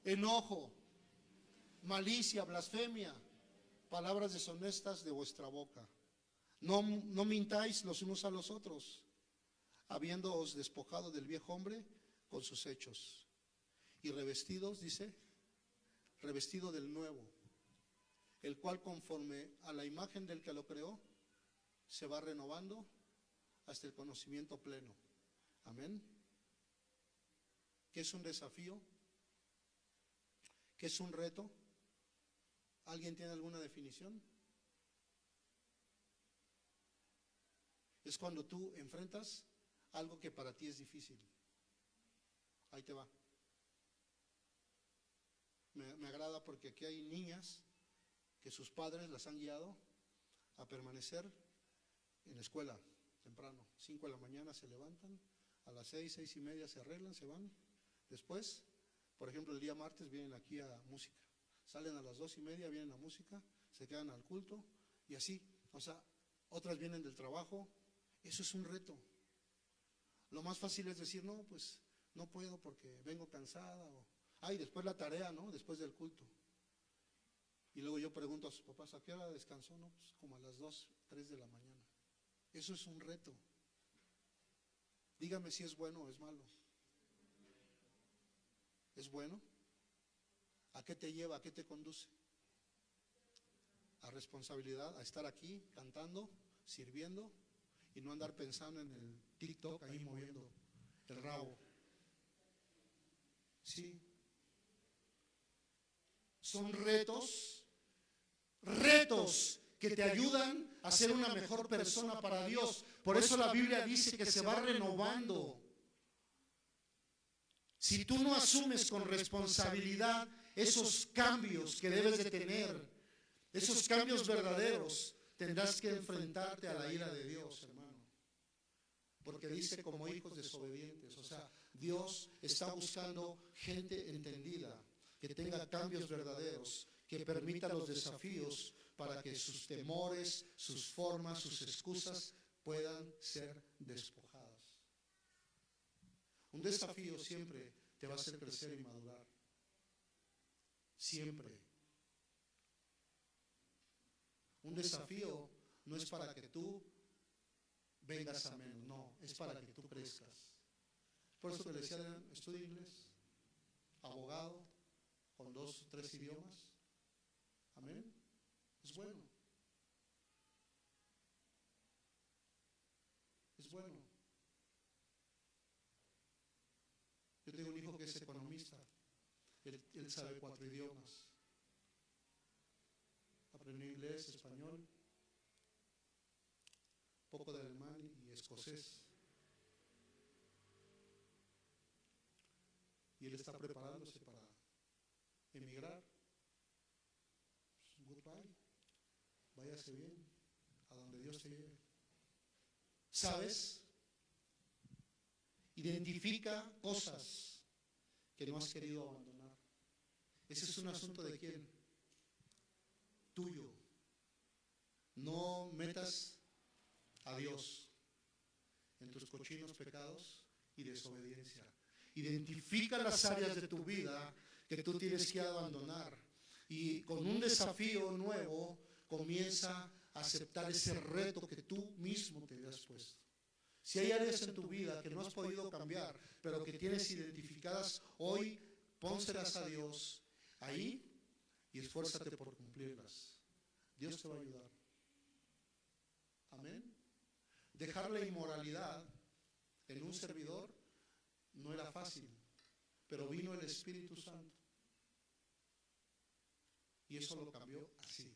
S2: enojo, malicia, blasfemia, palabras deshonestas de vuestra boca. No, no mintáis los unos a los otros, habiéndoos despojado del viejo hombre con sus hechos. Y revestidos, dice, revestido del nuevo, el cual conforme a la imagen del que lo creó, se va renovando hasta el conocimiento pleno. Amén. ¿Qué es un desafío? ¿Qué es un reto? ¿Alguien tiene alguna definición? Es cuando tú enfrentas algo que para ti es difícil. Ahí te va. Me, agrada porque aquí hay niñas que sus padres las han guiado a permanecer en la escuela temprano. Cinco de la mañana se levantan, a las seis, seis y media se arreglan, se van. Después por ejemplo, el día martes vienen aquí a música. Salen a las dos y media, vienen a música, se quedan al culto y así. O sea, otras vienen del trabajo. Eso es un reto. Lo más fácil es decir, no, pues no puedo porque vengo cansada. O, ay, después la tarea, ¿no? Después del culto. Y luego yo pregunto a sus papás, ¿a qué hora descansó? No, pues como a las dos, tres de la mañana. Eso es un reto. Dígame si es bueno o es malo. ¿Es bueno? ¿A qué te lleva? ¿A qué te conduce? A responsabilidad, a estar aquí cantando, sirviendo y no andar pensando en el TikTok ahí moviendo el rabo. Sí. Son retos, retos que te ayudan a ser una mejor persona para Dios. Por eso la Biblia dice que se va renovando. Si tú no asumes con responsabilidad esos cambios que debes de tener, esos cambios verdaderos, tendrás que enfrentarte a la ira de Dios, hermano. Porque dice como hijos desobedientes. O sea, Dios está buscando gente entendida, que tenga cambios verdaderos, que permita los desafíos para que sus temores, sus formas, sus excusas puedan ser despojadas. Un desafío siempre te va a hacer crecer y madurar. Siempre. Un desafío no es para que tú vengas a menos, no, es para que tú crezcas. Por eso te decía, estudia inglés, abogado, con dos, tres idiomas. Amén. Es bueno. Es bueno. Yo tengo un hijo que es economista. Él, él sabe cuatro idiomas. Aprendió inglés, español, poco de alemán y escocés. Y él está preparándose Bien, a donde Dios te lleve. ¿Sabes? Identifica cosas que no has querido abandonar. Ese es un asunto de quién? Tuyo. No metas a Dios en tus cochinos pecados y desobediencia. Identifica las áreas de tu vida que tú tienes que abandonar y con un desafío nuevo comienza a aceptar ese reto que tú mismo te has puesto. Si hay áreas en tu vida que no has podido cambiar, pero que tienes identificadas hoy, pónselas a Dios ahí y esfuérzate por cumplirlas. Dios te va a ayudar. Amén. Dejar la inmoralidad en un servidor no era fácil, pero vino el Espíritu Santo. Y eso lo cambió así,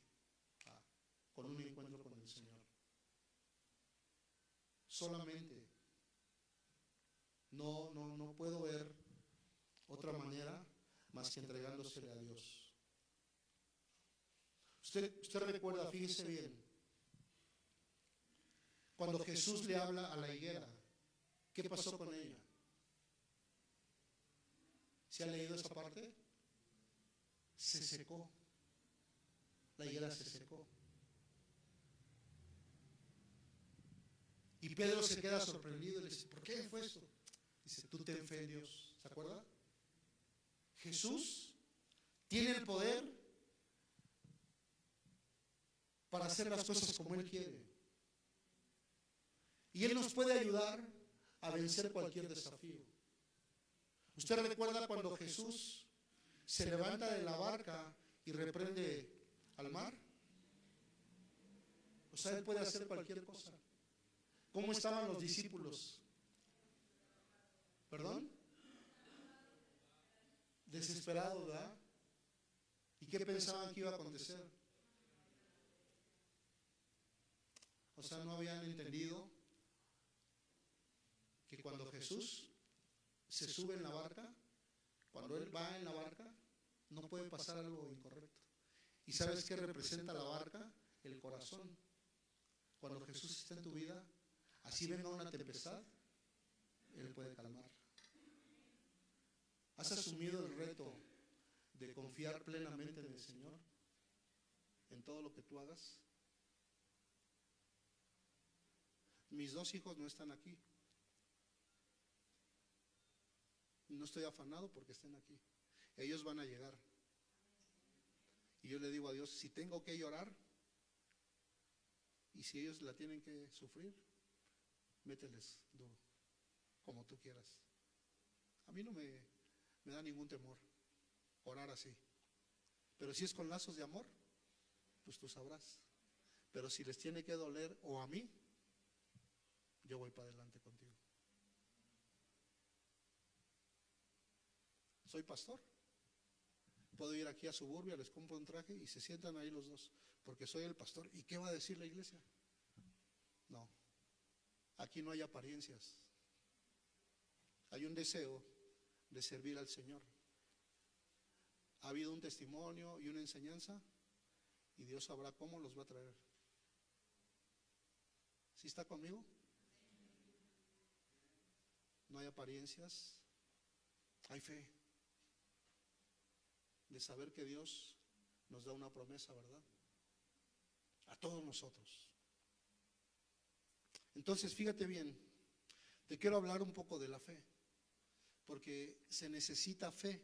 S2: con un encuentro con el Señor. Solamente. No, no, no puedo ver otra manera más que entregándosele a Dios. Usted, usted recuerda, fíjese bien, cuando Jesús le habla a la higuera, ¿qué pasó con ella? ¿Se ha leído esa parte? Se secó. La higuera se secó. Y Pedro se queda sorprendido y le dice, ¿por qué fue esto? Dice, tú ten fe Dios. ¿Se acuerda? Jesús tiene el poder para hacer las cosas como Él quiere. Y Él nos puede ayudar a vencer cualquier desafío. ¿Usted recuerda cuando Jesús se levanta de la barca y reprende al mar? O sea, Él puede hacer cualquier cosa. ¿Cómo estaban los discípulos? ¿Perdón? Desesperados, ¿verdad? ¿Y qué pensaban que iba a acontecer? O sea, no habían entendido que cuando Jesús se sube en la barca, cuando Él va en la barca, no puede pasar algo incorrecto. ¿Y sabes qué representa la barca? El corazón. Cuando Jesús está en tu vida, así venga una tempestad, Él puede calmar. ¿Has asumido el reto de confiar plenamente en el Señor? En todo lo que tú hagas. Mis dos hijos no están aquí. No estoy afanado porque estén aquí. Ellos van a llegar. Y yo le digo a Dios, si tengo que llorar, y si ellos la tienen que sufrir, mételes duro, como tú quieras. A mí no me, me da ningún temor orar así. Pero si es con lazos de amor, pues tú sabrás. Pero si les tiene que doler o a mí, yo voy para adelante contigo. Soy pastor. Puedo ir aquí a Suburbia, les compro un traje y se sientan ahí los dos, porque soy el pastor. ¿Y qué va a decir la iglesia? Aquí no hay apariencias. Hay un deseo de servir al Señor. Ha habido un testimonio y una enseñanza y Dios sabrá cómo los va a traer. ¿Sí está conmigo? No hay apariencias, hay fe de saber que Dios nos da una promesa, ¿verdad? A todos nosotros. Entonces, fíjate bien, te quiero hablar un poco de la fe, porque se necesita fe.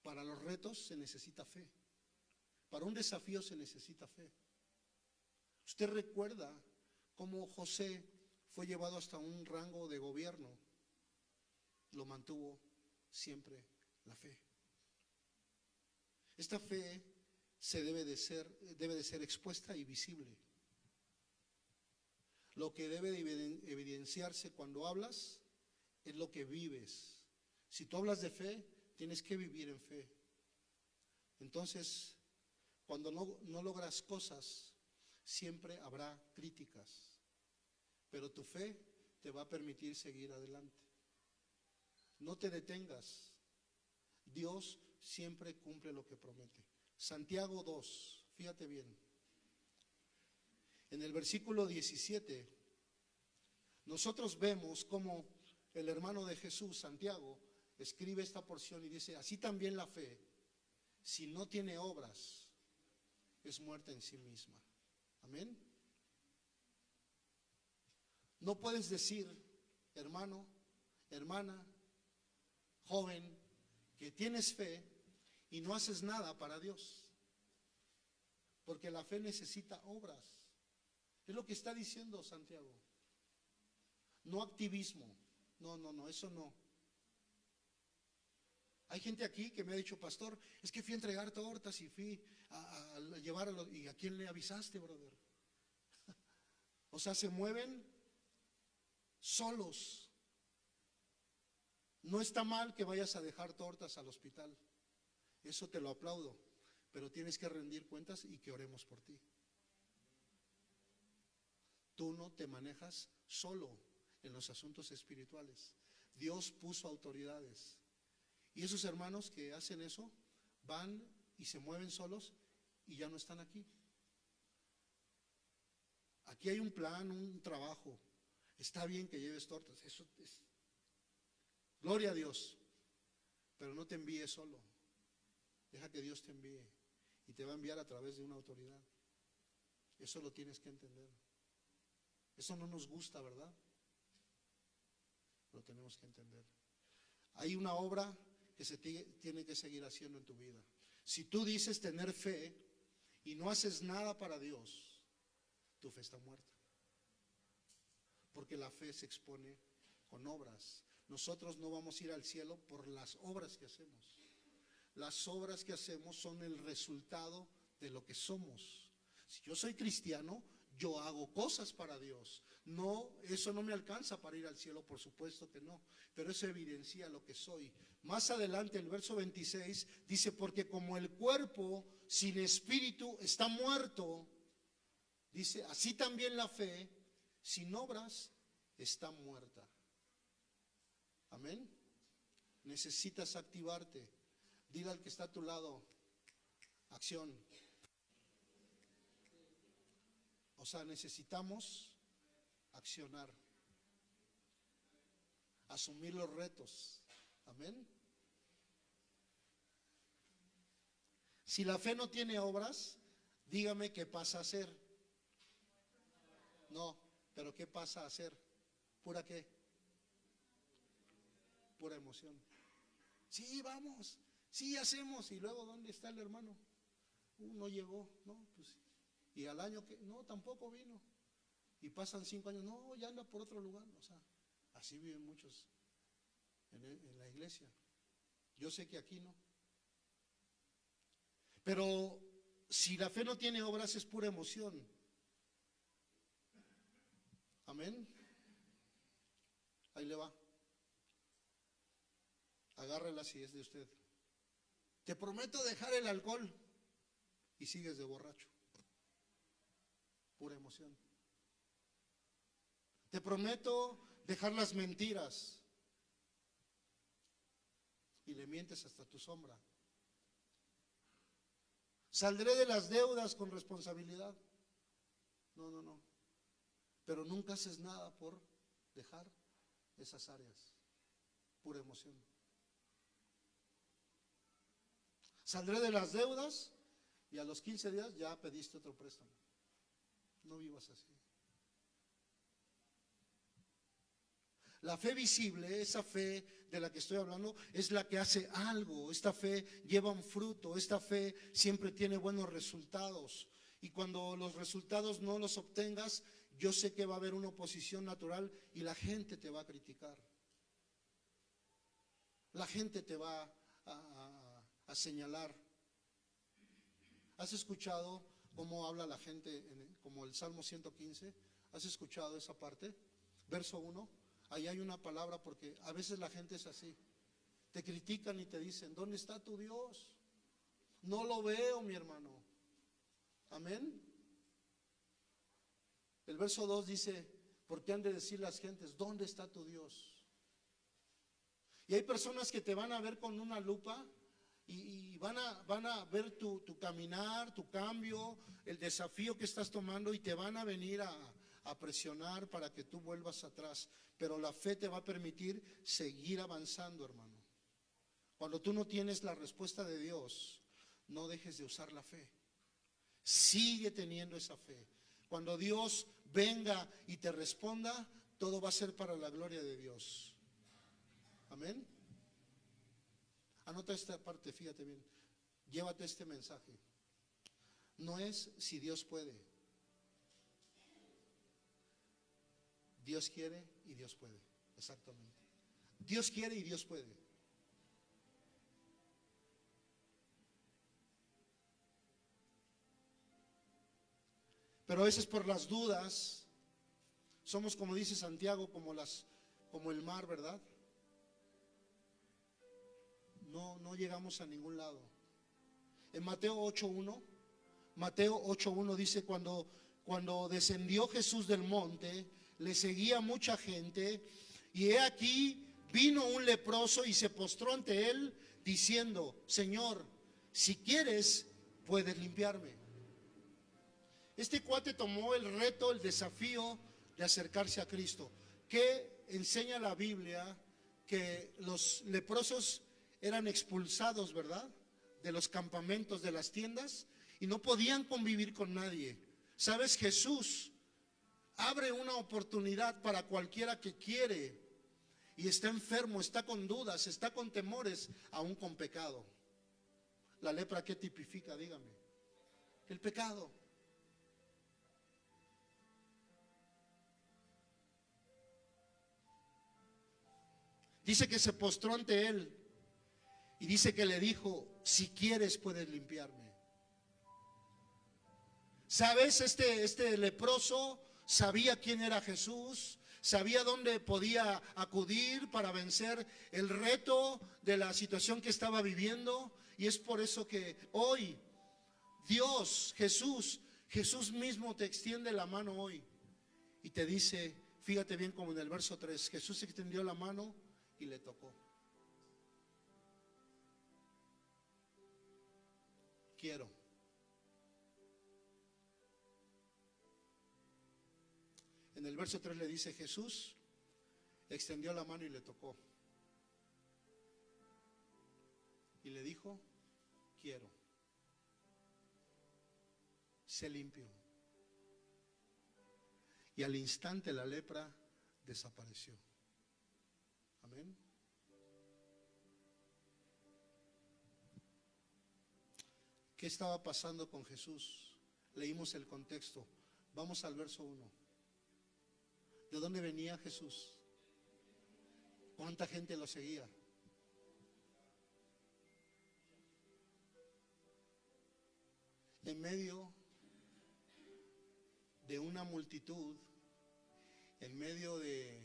S2: Para los retos se necesita fe. Para un desafío se necesita fe. Usted recuerda cómo José fue llevado hasta un rango de gobierno. Lo mantuvo siempre la fe. Esta fe se debe de ser, debe de ser expuesta y visible. Lo que debe de evidenciarse cuando hablas es lo que vives. Si tú hablas de fe, tienes que vivir en fe. Entonces, cuando no, no logras cosas, siempre habrá críticas, pero tu fe te va a permitir seguir adelante. No te detengas. Dios siempre cumple lo que promete. Santiago 2, fíjate bien. En el versículo 17, nosotros vemos cómo el hermano de Jesús, Santiago, escribe esta porción y dice, así también la fe, si no tiene obras, es muerta en sí misma. Amén. No puedes decir, hermano, hermana, joven, que tienes fe y no haces nada para Dios. Porque la fe necesita obras. Es lo que está diciendo Santiago. No activismo. No, no, no, eso no. Hay gente aquí que me ha dicho, pastor, es que fui a entregar tortas y fui a, llevar a los... ¿Y a quién le avisaste, brother? (laughs) o sea, se mueven solos. No está mal que vayas a dejar tortas al hospital. Eso te lo aplaudo. Pero tienes que rendir cuentas y que oremos por ti. Tú no te manejas solo en los asuntos espirituales. Dios puso autoridades. Y esos hermanos que hacen eso van y se mueven solos y ya no están aquí. Aquí hay un plan, un trabajo. Está bien que lleves tortas. Eso es. Gloria a Dios. Pero no te envíe solo. Deja que Dios te envíe. Y te va a enviar a través de una autoridad. Eso lo tienes que entender. Eso no nos gusta, ¿verdad? Lo tenemos que entender. Hay una obra que se tiene que seguir haciendo en tu vida. Si tú dices tener fe y no haces nada para Dios, tu fe está muerta. Porque la fe se expone con obras. Nosotros no vamos a ir al cielo por las obras que hacemos. Las obras que hacemos son el resultado de lo que somos. Si yo soy cristiano, yo hago cosas para Dios. No, eso no me alcanza para ir al cielo, por supuesto que no, pero eso evidencia lo que soy. Más adelante, el verso 26 dice, porque como el cuerpo sin espíritu está muerto, dice, así también la fe sin obras está muerta. Amén. Necesitas activarte. Dile al que está a tu lado, acción. O sea, necesitamos accionar, asumir los retos. Amén. Si la fe no tiene obras, dígame qué pasa a hacer. No, pero ¿qué pasa a hacer? ¿Pura qué? Pura emoción. Sí, vamos, sí hacemos. Y luego, ¿dónde está el hermano? Uno llegó, no, pues y al año que, no, tampoco vino. Y pasan cinco años, no, ya anda por otro lugar. O sea, así viven muchos en, en la iglesia. Yo sé que aquí no. Pero si la fe no tiene obras es pura emoción. Amén. Ahí le va. Agárrela si es de usted. Te prometo dejar el alcohol y sigues de borracho pura emoción. Te prometo dejar las mentiras y le mientes hasta tu sombra. Saldré de las deudas con responsabilidad. No, no, no. pero nunca haces nada por dejar esas áreas. Pura emoción. Saldré de las deudas y a los 15 días ya pediste otro préstamo. No vivas así. La fe visible, esa fe de la que estoy hablando, es la que hace algo. Esta fe lleva un fruto, esta fe siempre tiene buenos resultados. Y cuando los resultados no los obtengas, yo sé que va a haber una oposición natural y la gente te va a criticar. La gente te va a, señalar. ¿Has escuchado cómo habla la gente, como el Salmo 115? ¿Has escuchado esa parte? Verso 1 ahí hay una palabra porque a veces la gente es así. Te critican y te dicen, ¿dónde está tu Dios? No lo veo, mi hermano. Amén. El verso 2 dice, ¿por qué han de decir las gentes, ¿dónde está tu Dios? Y hay personas que te van a ver con una lupa y, van, a, van a ver tu, tu caminar, tu cambio, el desafío que estás tomando y te van a venir a, a presionar para que tú vuelvas atrás. Pero la fe te va a permitir seguir avanzando, hermano. Cuando tú no tienes la respuesta de Dios, no dejes de usar la fe. Sigue teniendo esa fe. Cuando Dios venga y te responda, todo va a ser para la gloria de Dios. Amén. Anota esta parte, fíjate bien. Llévate este mensaje. No es si Dios puede. Dios quiere y Dios puede. Exactamente. Dios quiere y Dios puede. Pero a veces por las dudas somos como dice Santiago, como las como el mar, ¿verdad? No no llegamos a ningún lado. En Mateo 8:1, Mateo 8:1 dice cuando cuando descendió Jesús del monte, le seguía mucha gente, y he aquí vino un leproso y se postró ante él diciendo, Señor, si quieres, puedes limpiarme. Este cuate tomó el reto, el desafío de acercarse a Cristo. que enseña la Biblia? Que los leprosos eran expulsados, ¿verdad? De los campamentos, de las tiendas, y no podían convivir con nadie. ¿Sabes? Jesús abre una oportunidad para cualquiera que quiere y está enfermo, está con dudas, está con temores, aún con pecado. La lepra, ¿qué tipifica? Dígame. El pecado. Dice que se postró ante él y dice que le dijo, si quieres puedes limpiarme. ¿Sabes? Este, este leproso sabía quién era Jesús, sabía dónde podía acudir para vencer el reto de la situación que estaba viviendo. Y es por eso que hoy Dios, Jesús, Jesús mismo te extiende la mano hoy y te dice, fíjate bien como en el verso 3, Jesús extendió la mano y le tocó. Quiero. En el verso 3 le dice Jesús, extendió la mano y le tocó. Y le dijo, quiero. Se limpió. Y al instante la lepra desapareció. Amén. ¿Qué estaba pasando con Jesús? Leímos el contexto. Vamos al verso 1. ¿De dónde venía Jesús? ¿Cuánta gente lo seguía? En medio de una multitud, en medio de,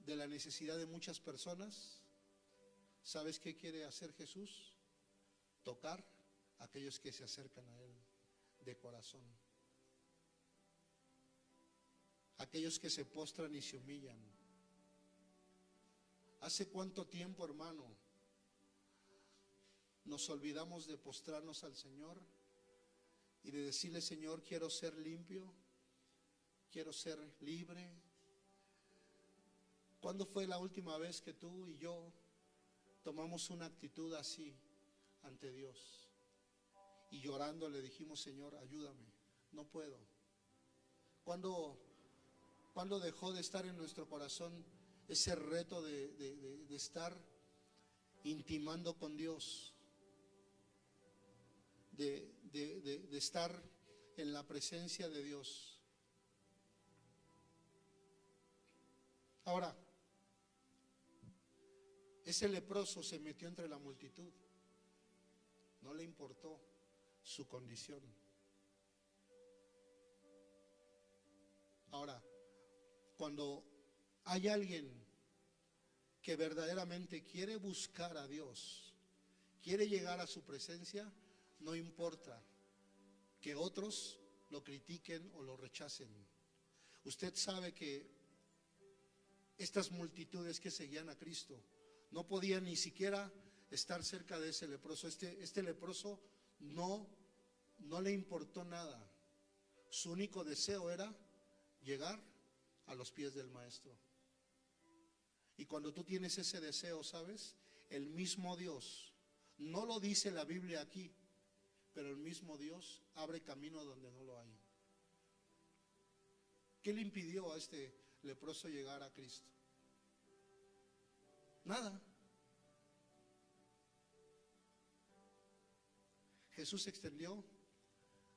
S2: de la necesidad de muchas personas, ¿sabes qué quiere hacer Jesús? Tocar a aquellos que se acercan a Él de corazón aquellos que se postran y se humillan. ¿Hace cuánto tiempo, hermano, nos olvidamos de postrarnos al Señor y de decirle, Señor, quiero ser limpio, quiero ser libre. ¿Cuándo fue la última vez que tú y yo tomamos una actitud así ante Dios? Y llorando le dijimos, Señor, ayúdame, no puedo. ¿Cuándo, cuando dejó de estar en nuestro corazón ese reto de, de estar intimando con Dios? de, de, estar en la presencia de Dios. Ahora, ese leproso se metió entre la multitud. No le importó su condición. Ahora, cuando hay alguien que verdaderamente quiere buscar a Dios, quiere llegar a su presencia, no importa que otros lo critiquen o lo rechacen. Usted sabe que estas multitudes que seguían a Cristo no podían ni siquiera estar cerca de ese leproso. Este, este leproso no, no le importó nada. Su único deseo era llegar a los pies del maestro. Y cuando tú tienes ese deseo, ¿sabes? El mismo Dios, no lo dice la Biblia aquí, pero el mismo Dios abre camino donde no lo hay. ¿Qué le impidió a este leproso llegar a Cristo? Nada. Jesús extendió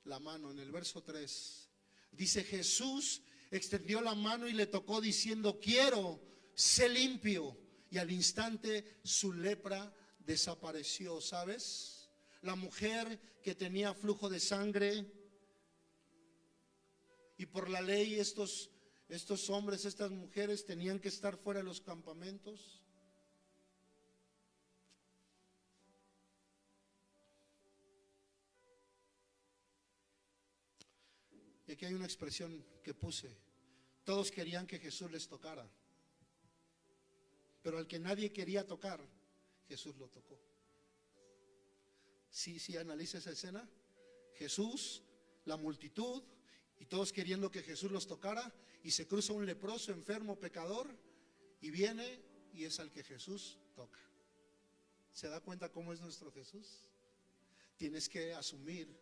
S2: la mano en el verso 3. Dice Jesús extendió la mano y le tocó diciendo, quiero, sé limpio. Y al instante su lepra desapareció, ¿sabes? la mujer que tenía flujo de sangre. Y por la ley estos, estos hombres, estas mujeres tenían que estar fuera de los campamentos. Aquí hay una expresión que puse. Todos querían que Jesús les tocara. Pero al que nadie quería tocar, Jesús lo tocó. Sí, sí, analiza esa escena. Jesús, la multitud, y todos queriendo que Jesús los tocara, y se cruza un leproso, enfermo, pecador, y viene y es al que Jesús toca. ¿Se da cuenta cómo es nuestro Jesús? Tienes que asumir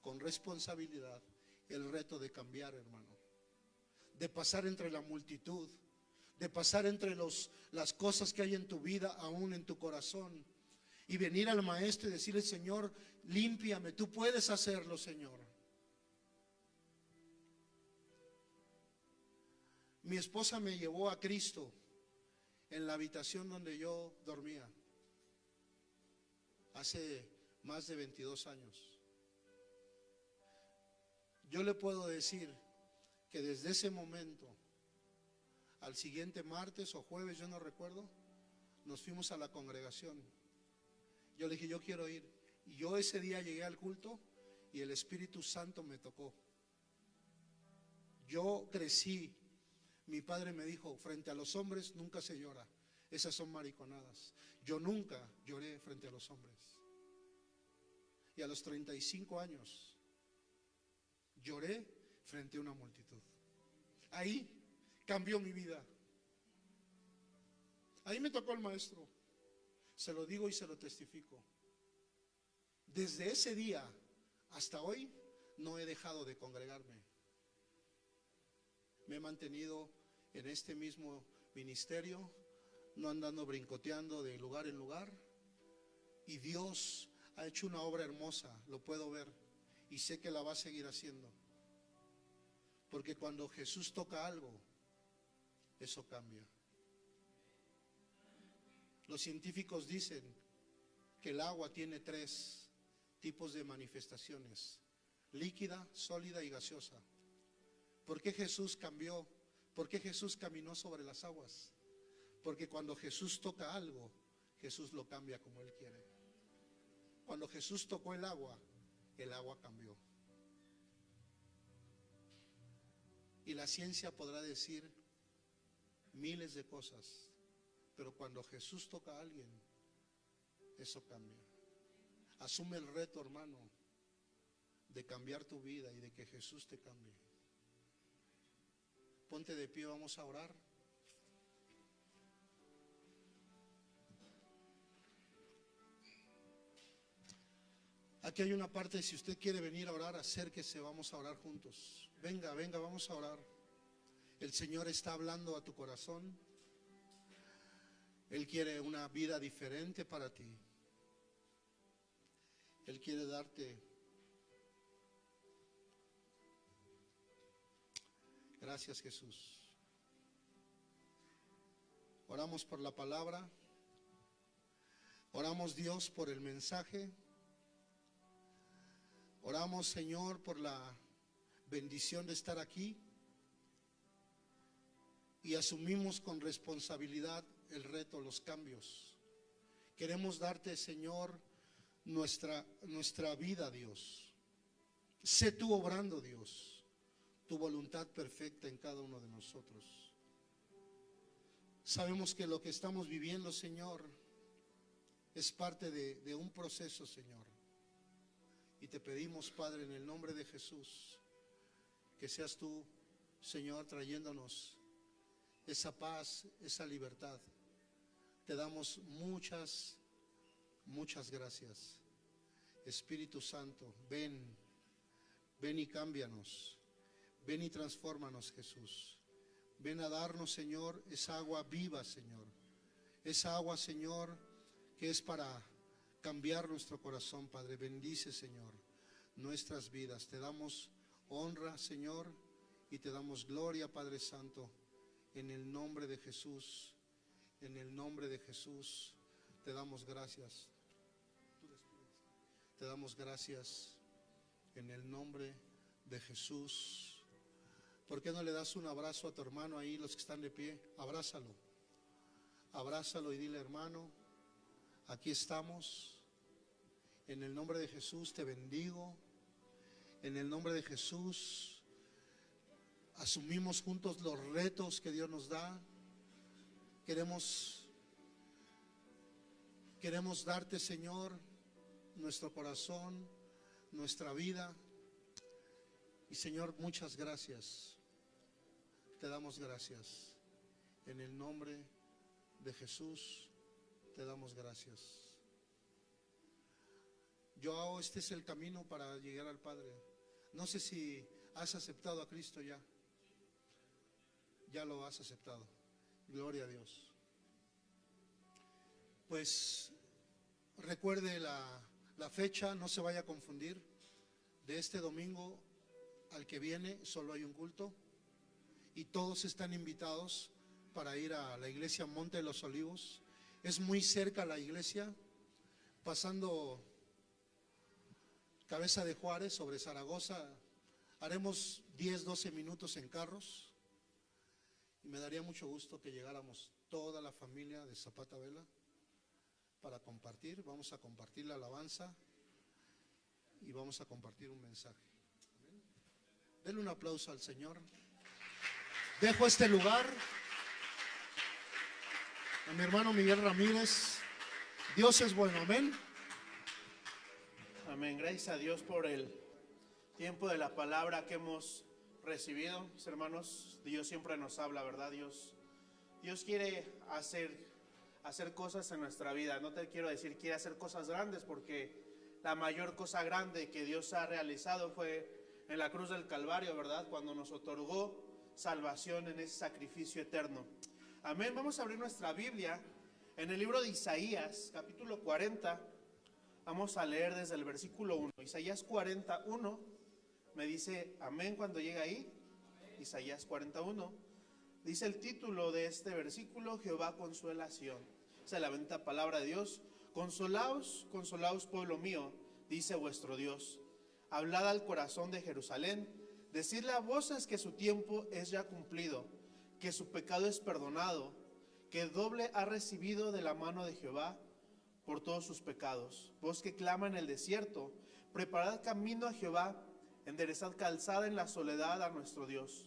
S2: con responsabilidad el reto de cambiar, hermano. De pasar entre la multitud, de pasar entre las cosas que hay en tu vida, aún en tu corazón y venir al maestro y decirle, Señor, límpiame, tú puedes hacerlo, Señor. Mi esposa me llevó a Cristo en la habitación donde yo dormía hace más de 22 años. Yo le puedo decir que desde ese momento, al siguiente martes o jueves, yo no recuerdo, nos fuimos a la congregación. Yo le dije, yo quiero ir. Y yo ese día llegué al culto y el Espíritu Santo me tocó. Yo crecí. Mi padre me dijo, frente a los hombres nunca se llora. Esas son mariconadas. Yo nunca lloré frente a los hombres. Y a los 35 años lloré frente a una multitud. Ahí cambió mi vida. Ahí me tocó el maestro. Se lo digo y se lo testifico. Desde ese día hasta hoy no he dejado de congregarme. Me he mantenido en este mismo ministerio, no andando brincoteando de lugar en lugar. Y Dios ha hecho una obra hermosa, lo puedo ver, y sé que la va a seguir haciendo. Porque cuando Jesús toca algo, eso cambia. Los científicos dicen que el agua tiene tres tipos de manifestaciones, líquida, sólida y gaseosa. ¿Por qué Jesús cambió? ¿Por qué Jesús caminó sobre las aguas? Porque cuando Jesús toca algo, Jesús lo cambia como Él quiere. Cuando Jesús tocó el agua, el agua cambió. Y la ciencia podrá decir miles de cosas, pero cuando Jesús toca a alguien, eso cambia. Asume el reto, hermano, de cambiar tu vida y de que Jesús te cambie. Ponte de pie, vamos a orar. Aquí hay una parte, si usted quiere venir a orar, acérquese, vamos a orar juntos. Venga, venga, vamos a orar. El Señor está hablando a tu corazón. Él quiere una vida diferente para ti. Él quiere darte. Gracias Jesús. Oramos por la palabra. Oramos Dios por el mensaje. Oramos Señor por la bendición de estar aquí. Y asumimos con responsabilidad el reto, los cambios. Queremos darte Señor nuestra, nuestra vida, Dios. Sé tú obrando, Dios, tu voluntad perfecta en cada uno de nosotros. Sabemos que lo que estamos viviendo, Señor, es parte de, de un proceso, Señor. Y te pedimos, Padre, en el nombre de Jesús, que seas tú, Señor, trayéndonos esa paz, esa libertad. Te damos muchas Muchas gracias. Espíritu Santo, ven, ven y cámbianos. Ven y transfórmanos, Jesús. Ven a darnos, Señor, esa agua viva, Señor. Esa agua, Señor, que es para cambiar nuestro corazón, Padre. Bendice, Señor, nuestras vidas. Te damos honra, Señor, y te damos gloria, Padre Santo, en el nombre de Jesús. En el nombre de Jesús, te damos gracias. Te damos gracias en el nombre de Jesús. ¿Por qué no le das un abrazo a tu hermano ahí, los que están de pie? Abrázalo. Abrázalo y dile, hermano, aquí estamos. En el nombre de Jesús te bendigo. En el nombre de Jesús asumimos juntos los retos que Dios nos da. Queremos queremos darte, Señor, nuestro corazón, nuestra vida. Y Señor, muchas gracias. Te damos gracias. En el nombre de Jesús, te damos gracias. Yo, este es el camino para llegar al Padre. No sé si has aceptado a Cristo ya. Ya lo has aceptado. Gloria a Dios. Pues recuerde la, la fecha, no se vaya a confundir. De este domingo al que viene solo hay un culto y todos están invitados para ir a la iglesia Monte de los Olivos. Es muy cerca la iglesia, pasando Cabeza de Juárez sobre Zaragoza. Haremos 10, 12 minutos en carros y me daría mucho gusto que llegáramos toda la familia de Zapata Vela para compartir. Vamos a compartir la alabanza y vamos a compartir un mensaje. Denle un aplauso al Señor. Dejo este lugar a mi hermano Miguel Ramírez. Dios es bueno, amén.
S3: Amén. Gracias a Dios por el tiempo de la palabra que hemos recibido. Mis hermanos, Dios siempre nos habla, ¿verdad? Dios, Dios quiere hacer hacer cosas en nuestra vida. No te quiero decir quiere hacer cosas grandes porque la mayor cosa grande que Dios ha realizado fue en la cruz del Calvario, ¿verdad? Cuando nos otorgó salvación en ese sacrificio eterno. Amén. Vamos a abrir nuestra Biblia en el libro de Isaías, capítulo 40. Vamos a leer desde el versículo 1. Isaías 41 me dice amén cuando llega ahí. Isaías 41. Dice el título de este versículo, Jehová consolación se la venta palabra de Dios. Consolaos, consolaos pueblo mío, dice vuestro Dios. Hablad al corazón de Jerusalén, decidle a voces que su tiempo es ya cumplido, que su pecado es perdonado, que doble ha recibido de la mano de Jehová por todos sus pecados. Vos que clama en el desierto, preparad camino a Jehová, enderezad calzada en la soledad a nuestro Dios.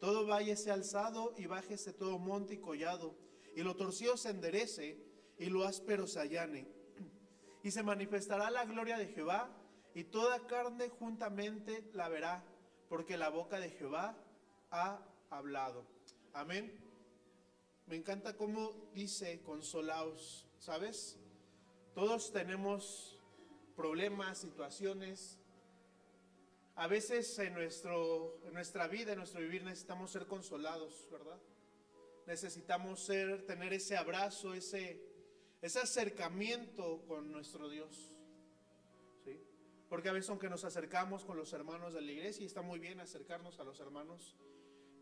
S3: Todo valle sea alzado y bájese todo monte y collado y lo torcido se enderece y lo áspero se allane. Y se manifestará la gloria de Jehová y toda carne juntamente la verá, porque la boca de Jehová ha hablado. Amén. Me encanta cómo dice consolaos, ¿sabes? Todos tenemos problemas, situaciones. A veces en, nuestro, en nuestra vida, en nuestro vivir, necesitamos ser consolados, ¿verdad? Necesitamos ser, tener ese abrazo, ese, ese acercamiento con nuestro Dios. ¿sí? Porque a veces aunque nos acercamos con los hermanos de la iglesia, y está muy bien acercarnos a los hermanos,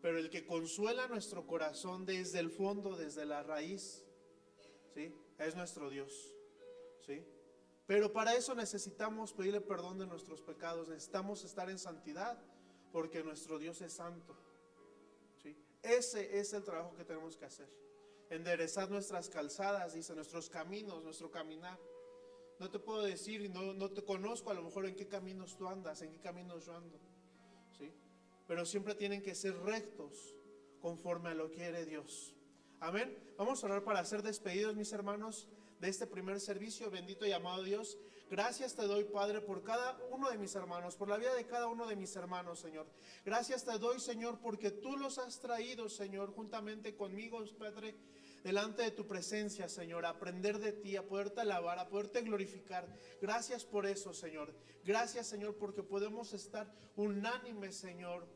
S3: pero el que consuela nuestro corazón desde el fondo, desde la raíz, ¿sí? es nuestro Dios. ¿Sí? Pero para eso necesitamos pedirle perdón de nuestros pecados, necesitamos estar en santidad, porque nuestro Dios es santo. ¿sí? Ese es el trabajo que tenemos que hacer. Enderezar nuestras calzadas, dice, nuestros caminos, nuestro caminar. No te puedo decir y no, no te conozco a lo mejor en qué caminos tú andas, en qué caminos yo ando. ¿sí? Pero siempre tienen que ser rectos conforme a lo que quiere Dios. Amén. Vamos a orar para ser despedidos, mis hermanos de este primer servicio. Bendito y amado Dios. Gracias te doy, Padre, por cada uno de mis hermanos, por la vida de cada uno de mis hermanos, Señor. Gracias te doy, Señor, porque tú los has traído, Señor, juntamente conmigo, Padre, delante de tu presencia, Señor, a aprender de ti, a poderte alabar, a poderte glorificar. Gracias por eso, Señor. Gracias, Señor, porque podemos estar unánimes, Señor,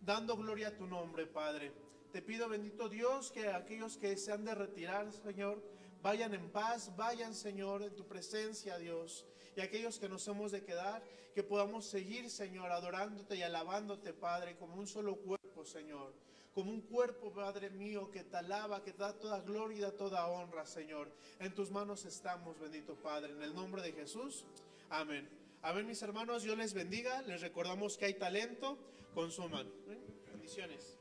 S3: dando gloria a tu nombre, Padre. Te pido, bendito Dios, que aquellos que se han de retirar, Señor, Vayan en paz, vayan Señor en tu presencia, Dios. Y aquellos que nos hemos de quedar, que podamos seguir, Señor, adorándote y alabándote, Padre, como un solo cuerpo, Señor. Como un cuerpo, Padre mío, que te alaba, que te da toda gloria y da toda honra, Señor. En tus manos estamos, bendito Padre. En el nombre de Jesús. Amén. Amén, mis hermanos. Dios les bendiga. Les recordamos que hay talento. Consuman. Bendiciones.